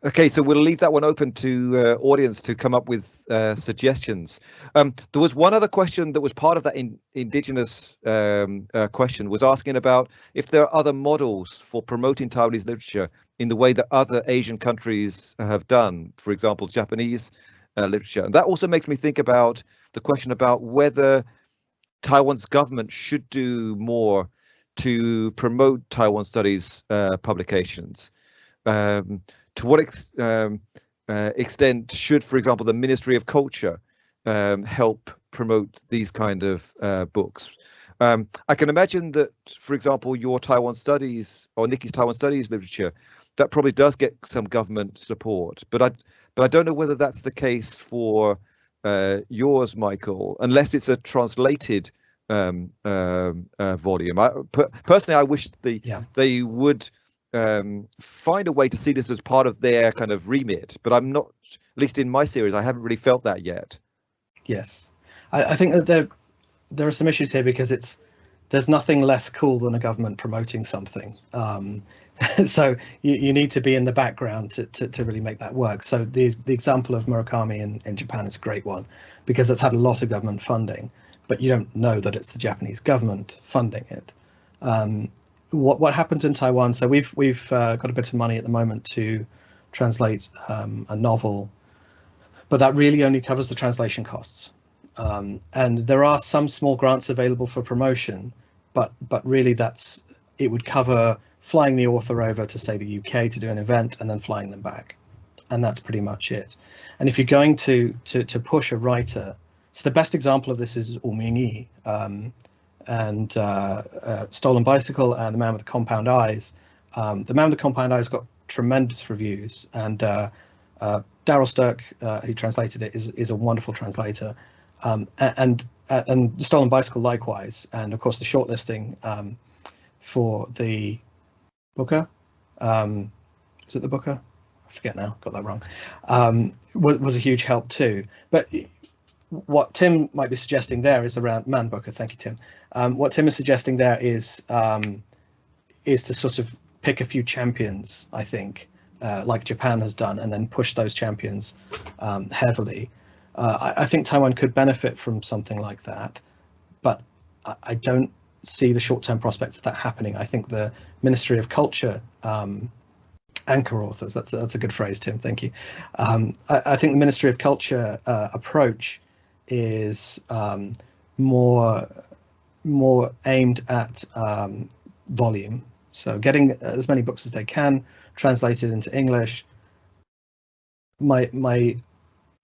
Okay, so we'll leave that one open to uh, audience to come up with uh, suggestions. Um, there was one other question that was part of that in, indigenous um, uh, question was asking about if there are other models for promoting Taiwanese literature in the way that other Asian countries have done, for example, Japanese uh, literature. And that also makes me think about the question about whether Taiwan's government should do more to promote Taiwan studies uh, publications. Um, to what ex um, uh, extent should, for example, the Ministry of Culture um, help promote these kind of uh, books? Um, I can imagine that, for example, your Taiwan studies or Nikki's Taiwan studies literature, that probably does get some government support, but I, but I don't know whether that's the case for uh, yours, Michael, unless it's a translated um, um, uh, volume. I, per, personally, I wish the yeah. they would um, find a way to see this as part of their kind of remit. But I'm not, at least in my series, I haven't really felt that yet. Yes, I, I think that there there are some issues here because it's there's nothing less cool than a government promoting something. Um, <laughs> so you, you need to be in the background to, to, to really make that work. So the, the example of Murakami in, in Japan is a great one because it's had a lot of government funding, but you don't know that it's the Japanese government funding it. Um, what what happens in Taiwan. So we've we've uh, got a bit of money at the moment to translate um, a novel, but that really only covers the translation costs. Um, and there are some small grants available for promotion, but but really that's it would cover flying the author over to say the UK to do an event and then flying them back, and that's pretty much it. And if you're going to to to push a writer, so the best example of this is Wu Um, and uh, uh, Stolen Bicycle and The Man with the Compound Eyes. Um, the Man with the Compound Eyes got tremendous reviews, and uh, uh Darryl Sterk, uh, who translated it, is is a wonderful translator. Um, and and Stolen Bicycle likewise, and of course the shortlisting um, for the Booker. Um, is it the Booker? I forget now, got that wrong. Um, was, was a huge help too. But what Tim might be suggesting there is around Man Booker. Thank you, Tim. Um, what Tim is suggesting there is um, is to sort of pick a few champions, I think, uh, like Japan has done, and then push those champions um, heavily. Uh, I, I, think Taiwan could benefit from something like that, but I, I don't see the short-term prospects of that happening. I think the Ministry of Culture um, anchor authors. That's that's a good phrase, Tim. Thank you. Um, I, I, think the Ministry of Culture uh, approach is um, more more aimed at um, volume. So getting as many books as they can translated into English. My my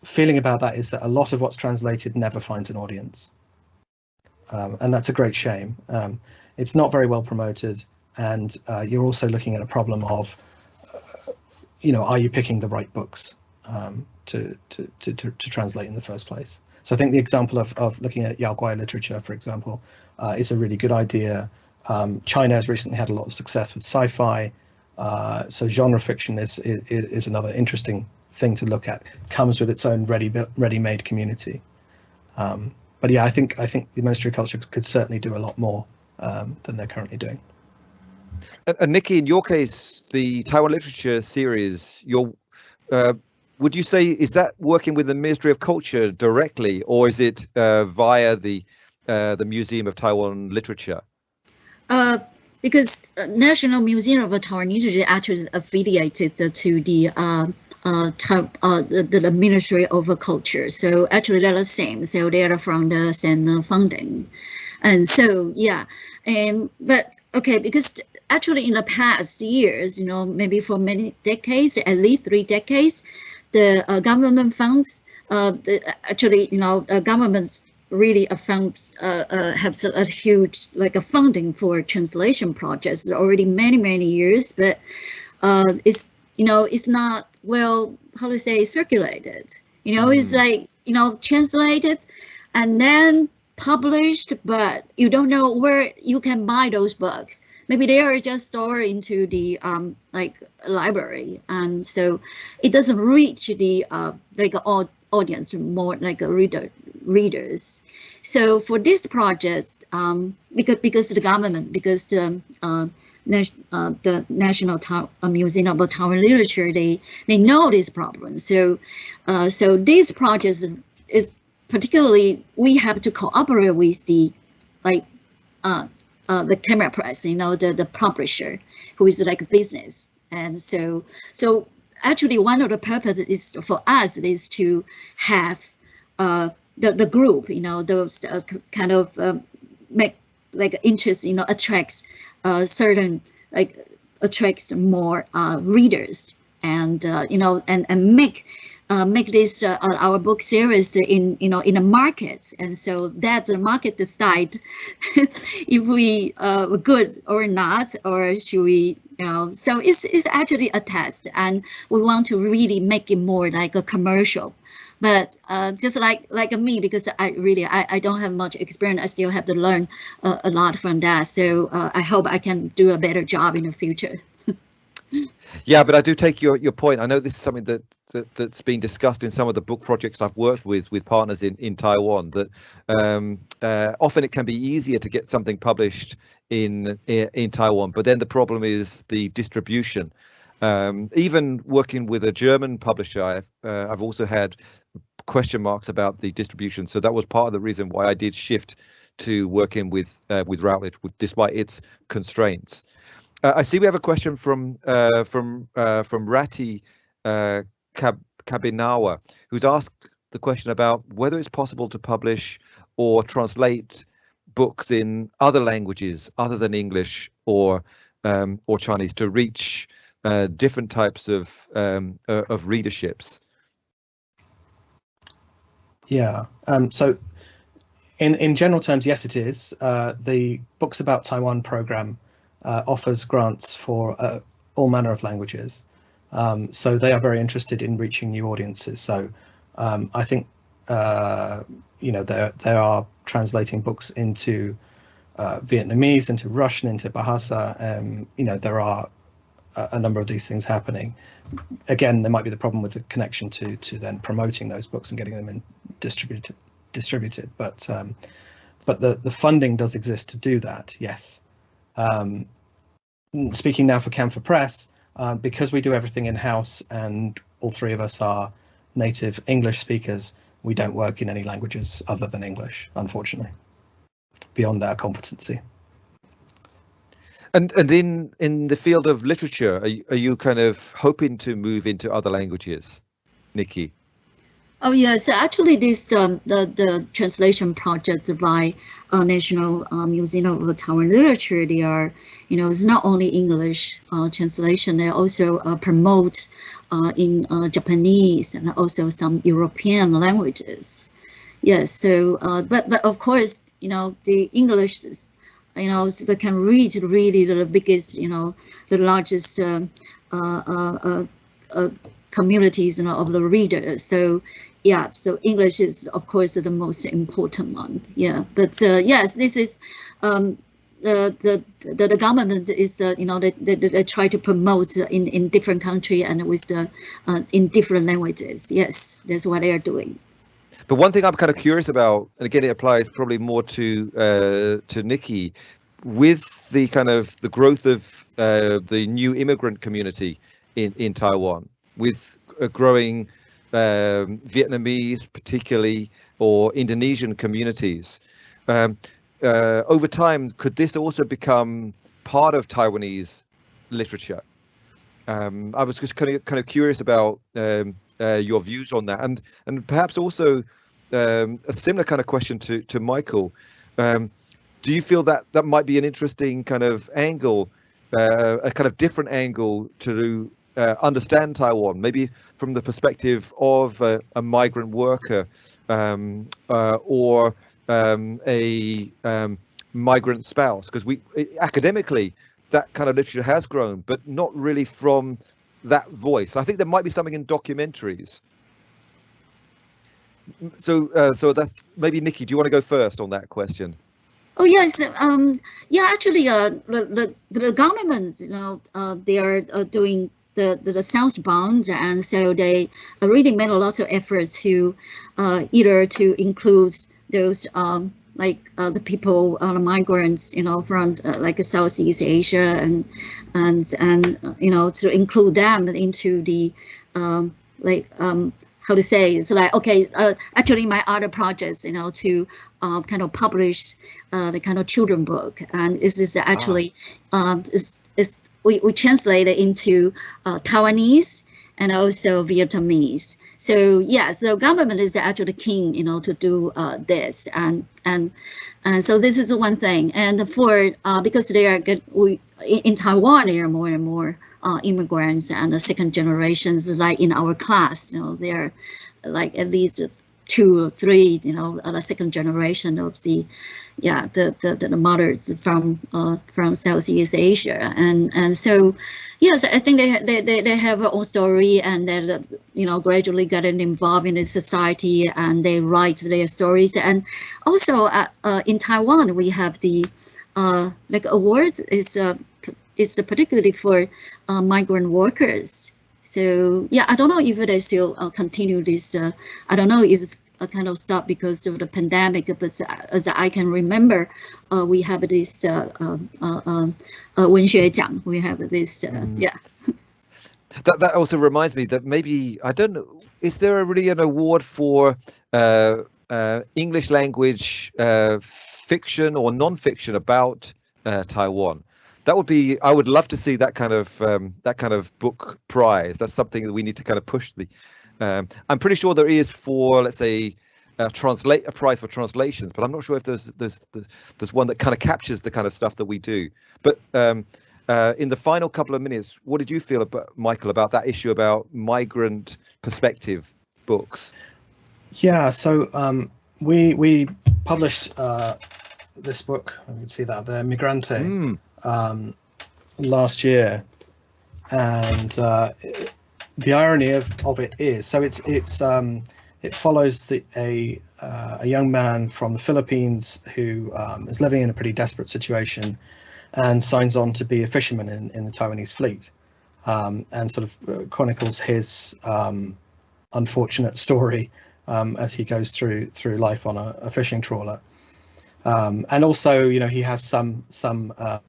feeling about that is that a lot of what's translated never finds an audience, um, and that's a great shame. Um, it's not very well promoted, and uh, you're also looking at a problem of, uh, you know, are you picking the right books um, to, to, to to to translate in the first place? So I think the example of, of looking at Yao Guai literature, for example, uh, is a really good idea. Um, China has recently had a lot of success with sci-fi. Uh, so genre fiction is, is, is another interesting thing to look at. Comes with its own ready ready-made community. Um, but yeah, I think I think the Ministry of Culture could certainly do a lot more um, than they're currently doing. And, and, Nikki, in your case, the Taiwan literature series, your uh, would you say is that working with the Ministry of Culture directly, or is it uh, via the uh, the Museum of Taiwan Literature? Uh, because National Museum of Taiwan Literature actually affiliated to the uh, uh, uh, the, the, Ministry of Culture. So actually they're the same. So they are from the same funding. And so, yeah. And, but okay, because actually in the past years, you know, maybe for many decades, at least three decades, the uh, government funds, uh, the, actually, you know, uh, government really a fund uh, uh, have a huge like a funding for translation projects already many many years, but uh, it's you know it's not well how to say circulated. You know, mm. it's like you know translated, and then published, but you don't know where you can buy those books. Maybe they are just stored into the um, like library, and so it doesn't reach the uh, like audience, more like a reader readers. So for this project, um, because because the government, because the uh, uh, the National Ta uh, Museum of Taiwan Literature, they they know this problem. So uh, so this project is particularly we have to cooperate with the like uh, the Cambria Press, you know, the the publisher who is like business. And so so actually one of the purposes is for us is to have uh, the, the group, you know, those uh, kind of um, make like interest, you know, attracts uh, certain like attracts more uh, readers and uh, you know and and make uh, make this uh, our book series in you know in the markets and so that the market decide <laughs> if we uh, good or not or should we you know so it's it's actually a test and we want to really make it more like a commercial but uh, just like like me, because I really I, I don't have much experience, I still have to learn uh, a lot from that. So uh, I hope I can do a better job in the future. Yeah, but I do take your your point. I know this is something that, that that's been discussed in some of the book projects I've worked with with partners in in Taiwan. That um, uh, often it can be easier to get something published in in Taiwan, but then the problem is the distribution. Um, even working with a German publisher, I've, uh, I've also had question marks about the distribution. So that was part of the reason why I did shift to working with uh, with Routledge, despite its constraints. Uh, I see we have a question from uh, from uh, from Rati uh, Kab Kabinawa, who's asked the question about whether it's possible to publish or translate books in other languages other than English or um, or Chinese to reach uh, different types of um, uh, of readerships? Yeah. Um, so, in in general terms, yes, it is. Uh, the Books About Taiwan program uh, offers grants for uh, all manner of languages. Um, so they are very interested in reaching new audiences. So um, I think you know there there are translating books into Vietnamese, into Russian, into Bahasa. Um, you know there are a number of these things happening. Again, there might be the problem with the connection to to then promoting those books and getting them in distributed distributed. But um, but the the funding does exist to do that. Yes. Um, speaking now for Camphor Press, uh, because we do everything in house and all three of us are native English speakers, we don't work in any languages other than English, unfortunately, beyond our competency. And and in in the field of literature, are you, are you kind of hoping to move into other languages, Nikki? Oh yes, actually, this um, the the translation projects by uh, National uh, Museum of Taiwan Literature. They are, you know, it's not only English uh, translation. They also uh, promote uh, in uh, Japanese and also some European languages. Yes. So, but but of course, you know, the English you know, so they can reach really the biggest, you know, the largest uh, communities you know, of the readers. So yeah, so English is of course the most important one. Yeah, but uh, yes, this is um, the, the the government is uh, you know they, they, they try to promote in in different country and with the uh, in different languages. Yes, that's what they are doing. But one thing I'm kind of curious about, and again, it applies probably more to uh, to Nikki, with the kind of the growth of uh, the new immigrant community in in Taiwan, with a growing um, Vietnamese, particularly, or Indonesian communities. Um, uh, over time, could this also become part of Taiwanese literature? Um, I was just kind of kind of curious about um, uh, your views on that, and and perhaps also um, a similar kind of question to to Michael. Um, do you feel that that might be an interesting kind of angle, uh, a kind of different angle to uh, understand Taiwan, maybe from the perspective of a, a migrant worker um, uh, or um, a um, migrant spouse? Because we academically that kind of literature has grown, but not really from that voice. I think there might be something in documentaries. so uh, so that's maybe Nikki. Do you want to go first on that question? Oh yes, um, yeah. Actually, uh, the the, governments, you know, uh, they are uh, doing the, the, the southbound, and so they really made a lot of efforts to uh, either to include those um, like uh, the people, uh, the migrants, you know, from uh, like Southeast Asia, and and and you know to include them into the um, like um, how to say it's like okay uh, actually my other projects you know to uh, kind of publish uh, the kind of children book. And this is actually um, is is we, we translate it into uh, Taiwanese and also Vietnamese. So yes, the government is actually keen, you know, to do uh, this, and and and so this is one thing. And for uh, because they are good, we in, Taiwan there are more and more uh, immigrants and the second generations, like in our class, you know, they're like at least two or three, you know, the second generation of the, yeah, the the, the mothers from uh, from Southeast Asia, and and so, yes, I think they they they, they have their own story, and they you know gradually getting involved in the society, and they write their stories, and also uh, uh, in Taiwan we have the uh, like awards is uh, is particularly for uh, migrant workers. So yeah, I don't know if they still uh, continue this. Uh, I don't know if it's a kind of stop because of the pandemic, but as I can remember, uh, we have this uh, uh, uh, uh, 文学奖. We have this, uh, mm. yeah. That, that also reminds me that maybe I don't know. Is there a, really an award for uh, uh, English language uh, fiction or non-fiction about uh, Taiwan? That would be i would love to see that kind of um, that kind of book prize. That's something that we need to kind of push the um, i'm pretty sure there is for let's say uh, translate a prize for translations but i'm not sure if there's there's there's one that kind of captures the kind of stuff that we do. But um, uh, in the final couple of minutes what did you feel about michael about that issue about migrant perspective books? Yeah so um, we we published uh, this book. You can see that there migrante. Mm um, last year, and uh, the irony of, of it is so it's it's um, it follows the, a uh, a young man from the Philippines who um, is living in a pretty desperate situation and signs on to be a fisherman in, in the Taiwanese fleet um, and sort of uh, chronicles his um, unfortunate story um, as he goes through through life on a, a fishing trawler. Um, and also, you know, he has some some uh,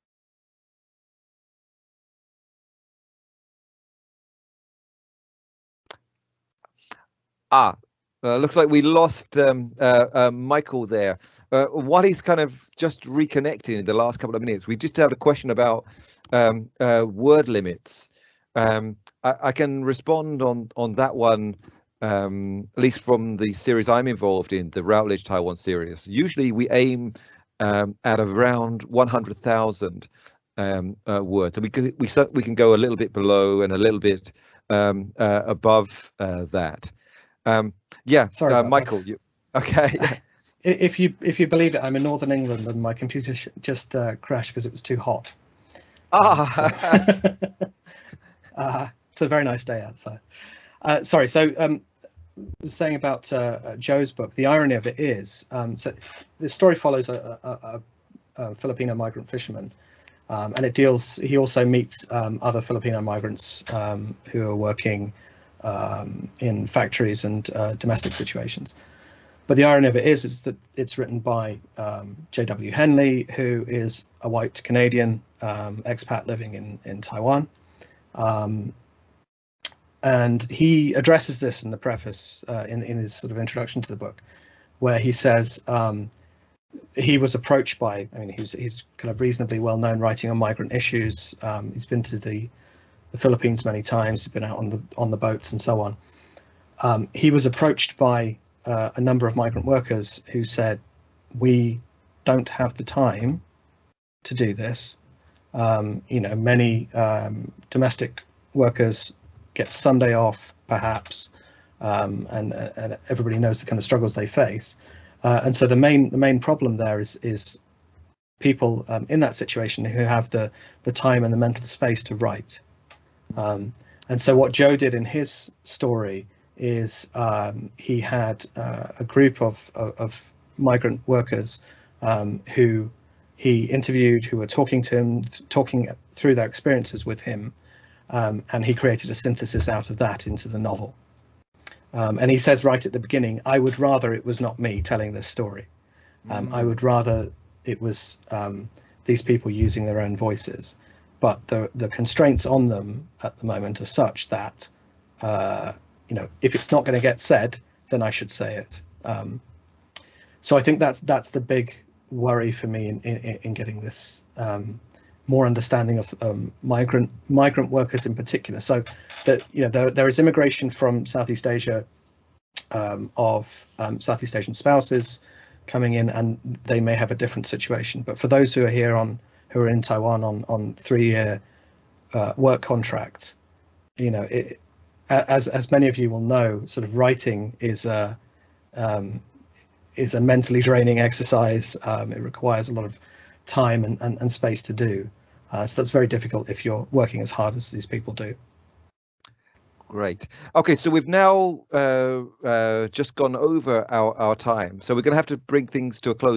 Ah, uh, looks like we lost um, uh, uh, Michael there. Uh, while he's kind of just reconnecting in the last couple of minutes, we just had a question about um, uh, word limits. Um, I, I, can respond on on that one, um, at least from the series I'm involved in, the Routledge Taiwan series. Usually we aim um, at around 100,000 um, uh, words, and we can we we can go a little bit below and a little bit above that. Um, yeah, sorry, uh, Michael. You, okay. <laughs> if you if you believe it, I'm in Northern England and my computer just uh, crashed because it was too hot. Ah. So, <laughs> uh, it's a very nice day outside. Uh, sorry. So um, saying about uh, uh, Joe's book, the irony of it is, um, so the story follows a, a, a, a Filipino migrant fisherman, um, and it deals. He also meets um, other Filipino migrants um, who are working um, in factories and uh, domestic situations. But the irony of it is, is that it's written by um, J.W. Henley, who is a white Canadian um, expat living in in Taiwan, um, and he addresses this in the preface uh, in in his sort of introduction to the book, where he says um, he was approached by. I mean, he's he's kind of reasonably well known writing on migrant issues. Um, he's been to the the Philippines many times. He's been out on the on the boats and so on. Um, he was approached by uh, a number of migrant workers who said, "We don't have the time to do this." Um, you know, many um, domestic workers get Sunday off, perhaps, um, and, and everybody knows the kind of struggles they face. Uh, and so the main the main problem there is is people um, in that situation who have the the time and the mental space to write. Um, and so what Joe did in his story is um, he had uh, a group of, of, of migrant workers um, who he interviewed, who were talking to him, talking through their experiences with him, um, and he created a synthesis out of that into the novel. Um, and he says right at the beginning, I would rather it was not me telling this story. Um, I would rather it was um, these people using their own voices. But the the constraints on them at the moment are such that uh, you know if it's not going to get said, then I should say it. Um, so I think that's that's the big worry for me in in, in getting this um, more understanding of um, migrant migrant workers in particular. So that you know there there is immigration from Southeast Asia um, of um, Southeast Asian spouses coming in, and they may have a different situation. But for those who are here on who are in Taiwan on on three year uh, work contracts, you know, it, as as many of you will know, sort of writing is a um, is a mentally draining exercise. Um, it requires a lot of time and, and, and space to do. Uh, so that's very difficult if you're working as hard as these people do. Great. Okay, so we've now uh, uh, just gone over our, our time, so we're going to have to bring things to a close.